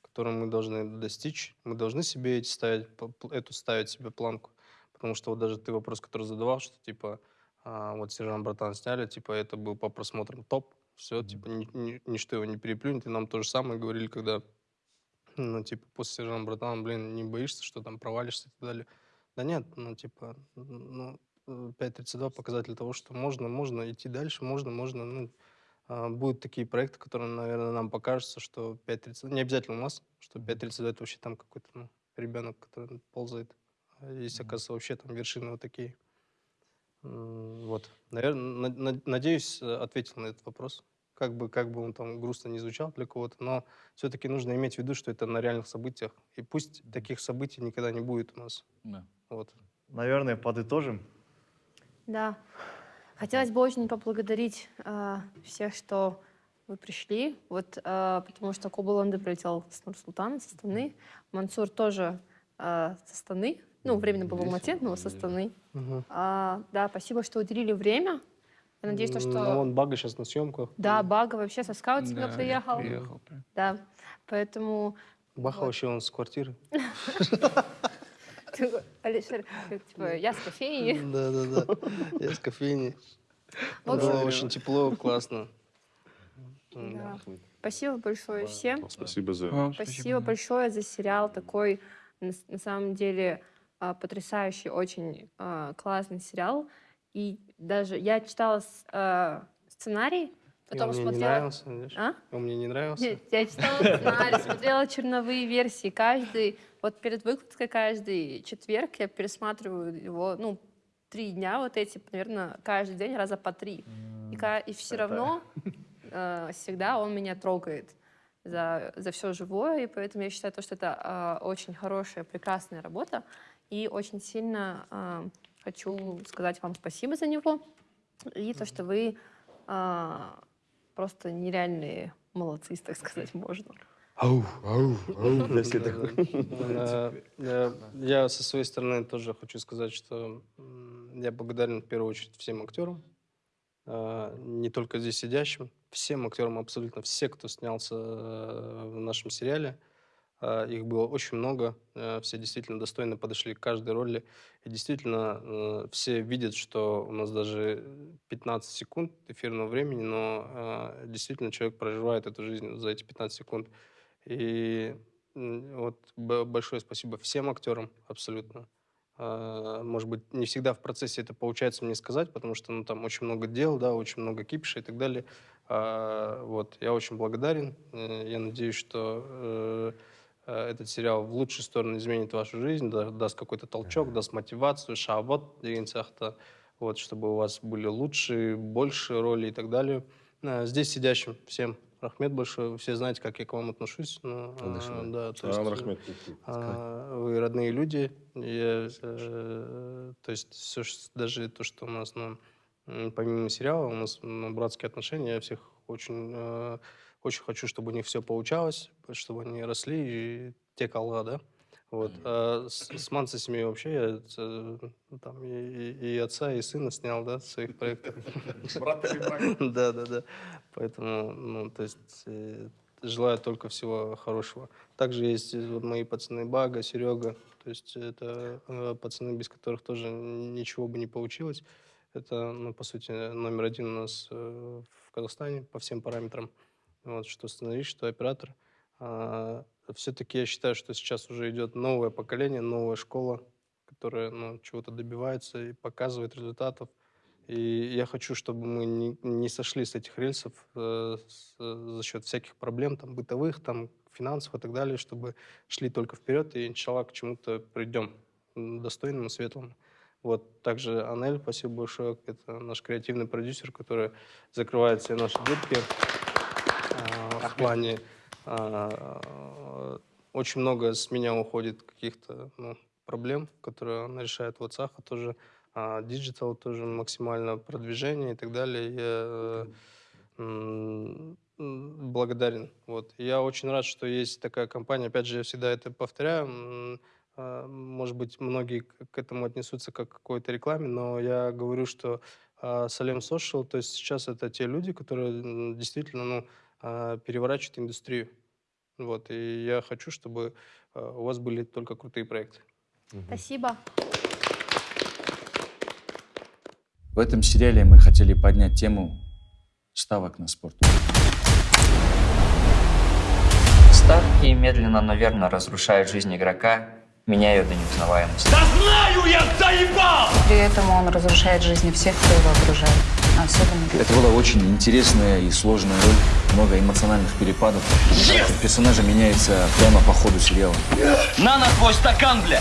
Speaker 4: которые мы должны достичь. Мы должны себе эти ставить, эту ставить себе планку. Потому что вот даже ты вопрос, который задавал, что, типа, а, вот Сержан Братан сняли, типа, это был по просмотрам топ, все, типа, ни- ни- ничто его не переплюнет. И нам то же самое говорили, когда, ну, типа, после Сержана Братана, блин, не боишься, что там провалишься и так далее. Да нет, ну, типа, ну, э, 5.32 показатель того, что можно, можно идти дальше, можно, можно, ну, а, будут такие проекты, которые, наверное, нам покажется, что 5.32, не обязательно у нас, что 5.32 это вообще там какой-то, ну, ребенок, который ползает. А Есть, оказывается, вообще там вершины вот такие. Вот. Наверное, надеюсь, э, ответил на этот вопрос. Как бы, как бы он там грустно не звучал для кого-то, но все-таки нужно иметь в виду, что это на реальных событиях. И пусть таких событий никогда не будет у нас.
Speaker 3: Да.
Speaker 4: Вот.
Speaker 1: Наверное, подытожим.
Speaker 2: Да. Хотелось бы очень поблагодарить а, всех, что вы пришли. Вот, а, потому что Кобуланды прилетел с Нур-Султана, со Станы. Мансур тоже а, со Станы. Ну, временно был в Алмате, но со Станы.
Speaker 4: Мгм.
Speaker 2: А, да, спасибо, что уделили время. Я надеюсь, то, что...
Speaker 4: Ну, вон Бага сейчас на съемках.
Speaker 2: Да, Бага вообще со скаутинга
Speaker 10: Да,
Speaker 2: приехал.
Speaker 10: Приехал.
Speaker 2: Да, поэтому...
Speaker 4: Баха
Speaker 2: Вот.
Speaker 4: вообще он с квартиры.
Speaker 2: Алишер, типа, я с кофейни.
Speaker 4: Да-да-да. Я с кофейни. Было очень тепло, классно.
Speaker 2: Да. Спасибо большое всем.
Speaker 5: Спасибо за...
Speaker 10: Вам
Speaker 2: Спасибо большое за сериал. Такой, на самом деле, а, потрясающий, очень а, классный сериал. И даже я читала а, сценарий,
Speaker 4: И
Speaker 2: потом
Speaker 4: он мне не
Speaker 2: смотрела...
Speaker 4: нравился, знаешь.
Speaker 2: А?
Speaker 4: Он мне не нравился.
Speaker 2: Нет, я читала сценарий, смотрела черновые версии. Каждый, вот перед выкладкой каждый четверг я пересматриваю его, ну, три дня вот эти, наверное, каждый день раза по три. И, и все
Speaker 1: это-
Speaker 2: равно э, всегда он меня трогает за, за все живое, и поэтому я считаю, то, что это э, очень хорошая, прекрасная работа, и очень сильно э, хочу сказать вам спасибо за него, и то, что вы э, просто нереальные молодцы, так сказать, можно.
Speaker 8: Ау, ау, ау. Да, такое.
Speaker 4: да. Э, Я со своей стороны тоже хочу сказать, что я благодарен в первую очередь всем актерам, э, не только здесь сидящим, всем актерам, абсолютно все, кто снялся э, в нашем сериале. Э, Их было очень много, э, все действительно достойно подошли к каждой роли. И действительно э, все видят, что у нас даже 15 секунд эфирного времени, но э, действительно человек проживает эту жизнь за эти 15 секунд. И вот большое спасибо всем актерам абсолютно. А, Может быть, не всегда в процессе это получается мне сказать, потому что ну, там очень много дел, да, очень много кипиша и так далее. А, Вот, я очень благодарен. Э, Я надеюсь, что этот сериал в лучшую сторону изменит вашу жизнь, да- даст какой-то толчок, даст мотивацию, шабот, деген сияқты, вот, чтобы у вас были лучшие, большие роли и так далее. Э, Здесь сидящим всем Рахмет большое. Все знаете, как я к вам отношусь. Ну, а, да, то есть, э,
Speaker 6: рахмет.
Speaker 4: а, вы родные люди. Я, э, то есть все, даже то, что у нас, ну, м, помимо сериала, у нас ну, братские отношения. Я всех очень, э, очень хочу, чтобы у них все получалось, чтобы они росли и текала, да. Вот. А с, с Мансисами вообще я э, там и, и- и отца, и сына снял, да, своих проектов. Да, да, да. Поэтому, ну, то есть, э, желаю только всего хорошего. Также есть вот мои пацаны Бага, Серега. То есть это э, пацаны, без которых тоже ничего бы не получилось. Это, ну, по сути, номер один у нас э, в Казахстане по всем параметрам. Вот, что сценарист, что оператор. все-таки я считаю, что сейчас уже идет новое поколение, новая школа, которая ну, чего-то добивается и показывает результатов. И я хочу, чтобы мы не, не сошли с этих рельсов э, с- за счет всяких проблем, там, бытовых, там, финансов и так далее, чтобы шли только вперед и, иншаллах, к чему-то придем достойному, светлому. Вот, также Анель, спасибо большое, это наш креативный продюсер, который закрывает все наши дырки а, в плане а, очень много с меня уходит каких-то ну, проблем, которые она решает в WhatsApp, тоже а, digital, тоже максимально продвижение и так далее. Я э, благодарен. Вот. Я очень рад, что есть такая компания. Опять же, я всегда это повторяю. а, Может быть, многие к этому отнесутся как к какой-то рекламе, но я говорю, что Салем Social, то есть сейчас это те люди, которые действительно ну, а, переворачивают индустрию. Вот, и я хочу, чтобы а, у вас были только крутые проекты.
Speaker 2: Спасибо.
Speaker 3: В этом сериале мы хотели поднять тему ставок на спорт.
Speaker 12: Ставки медленно, но верно разрушают жизнь игрока, ее до неузнаваемости.
Speaker 13: При этом он разрушает жизни всех, кто его окружает. Особенно
Speaker 3: Это была очень интересная и сложная роль, много эмоциональных перепадов. Характер персонажа меняется прямо по ходу сериала.
Speaker 12: На, на твой стакан, бля!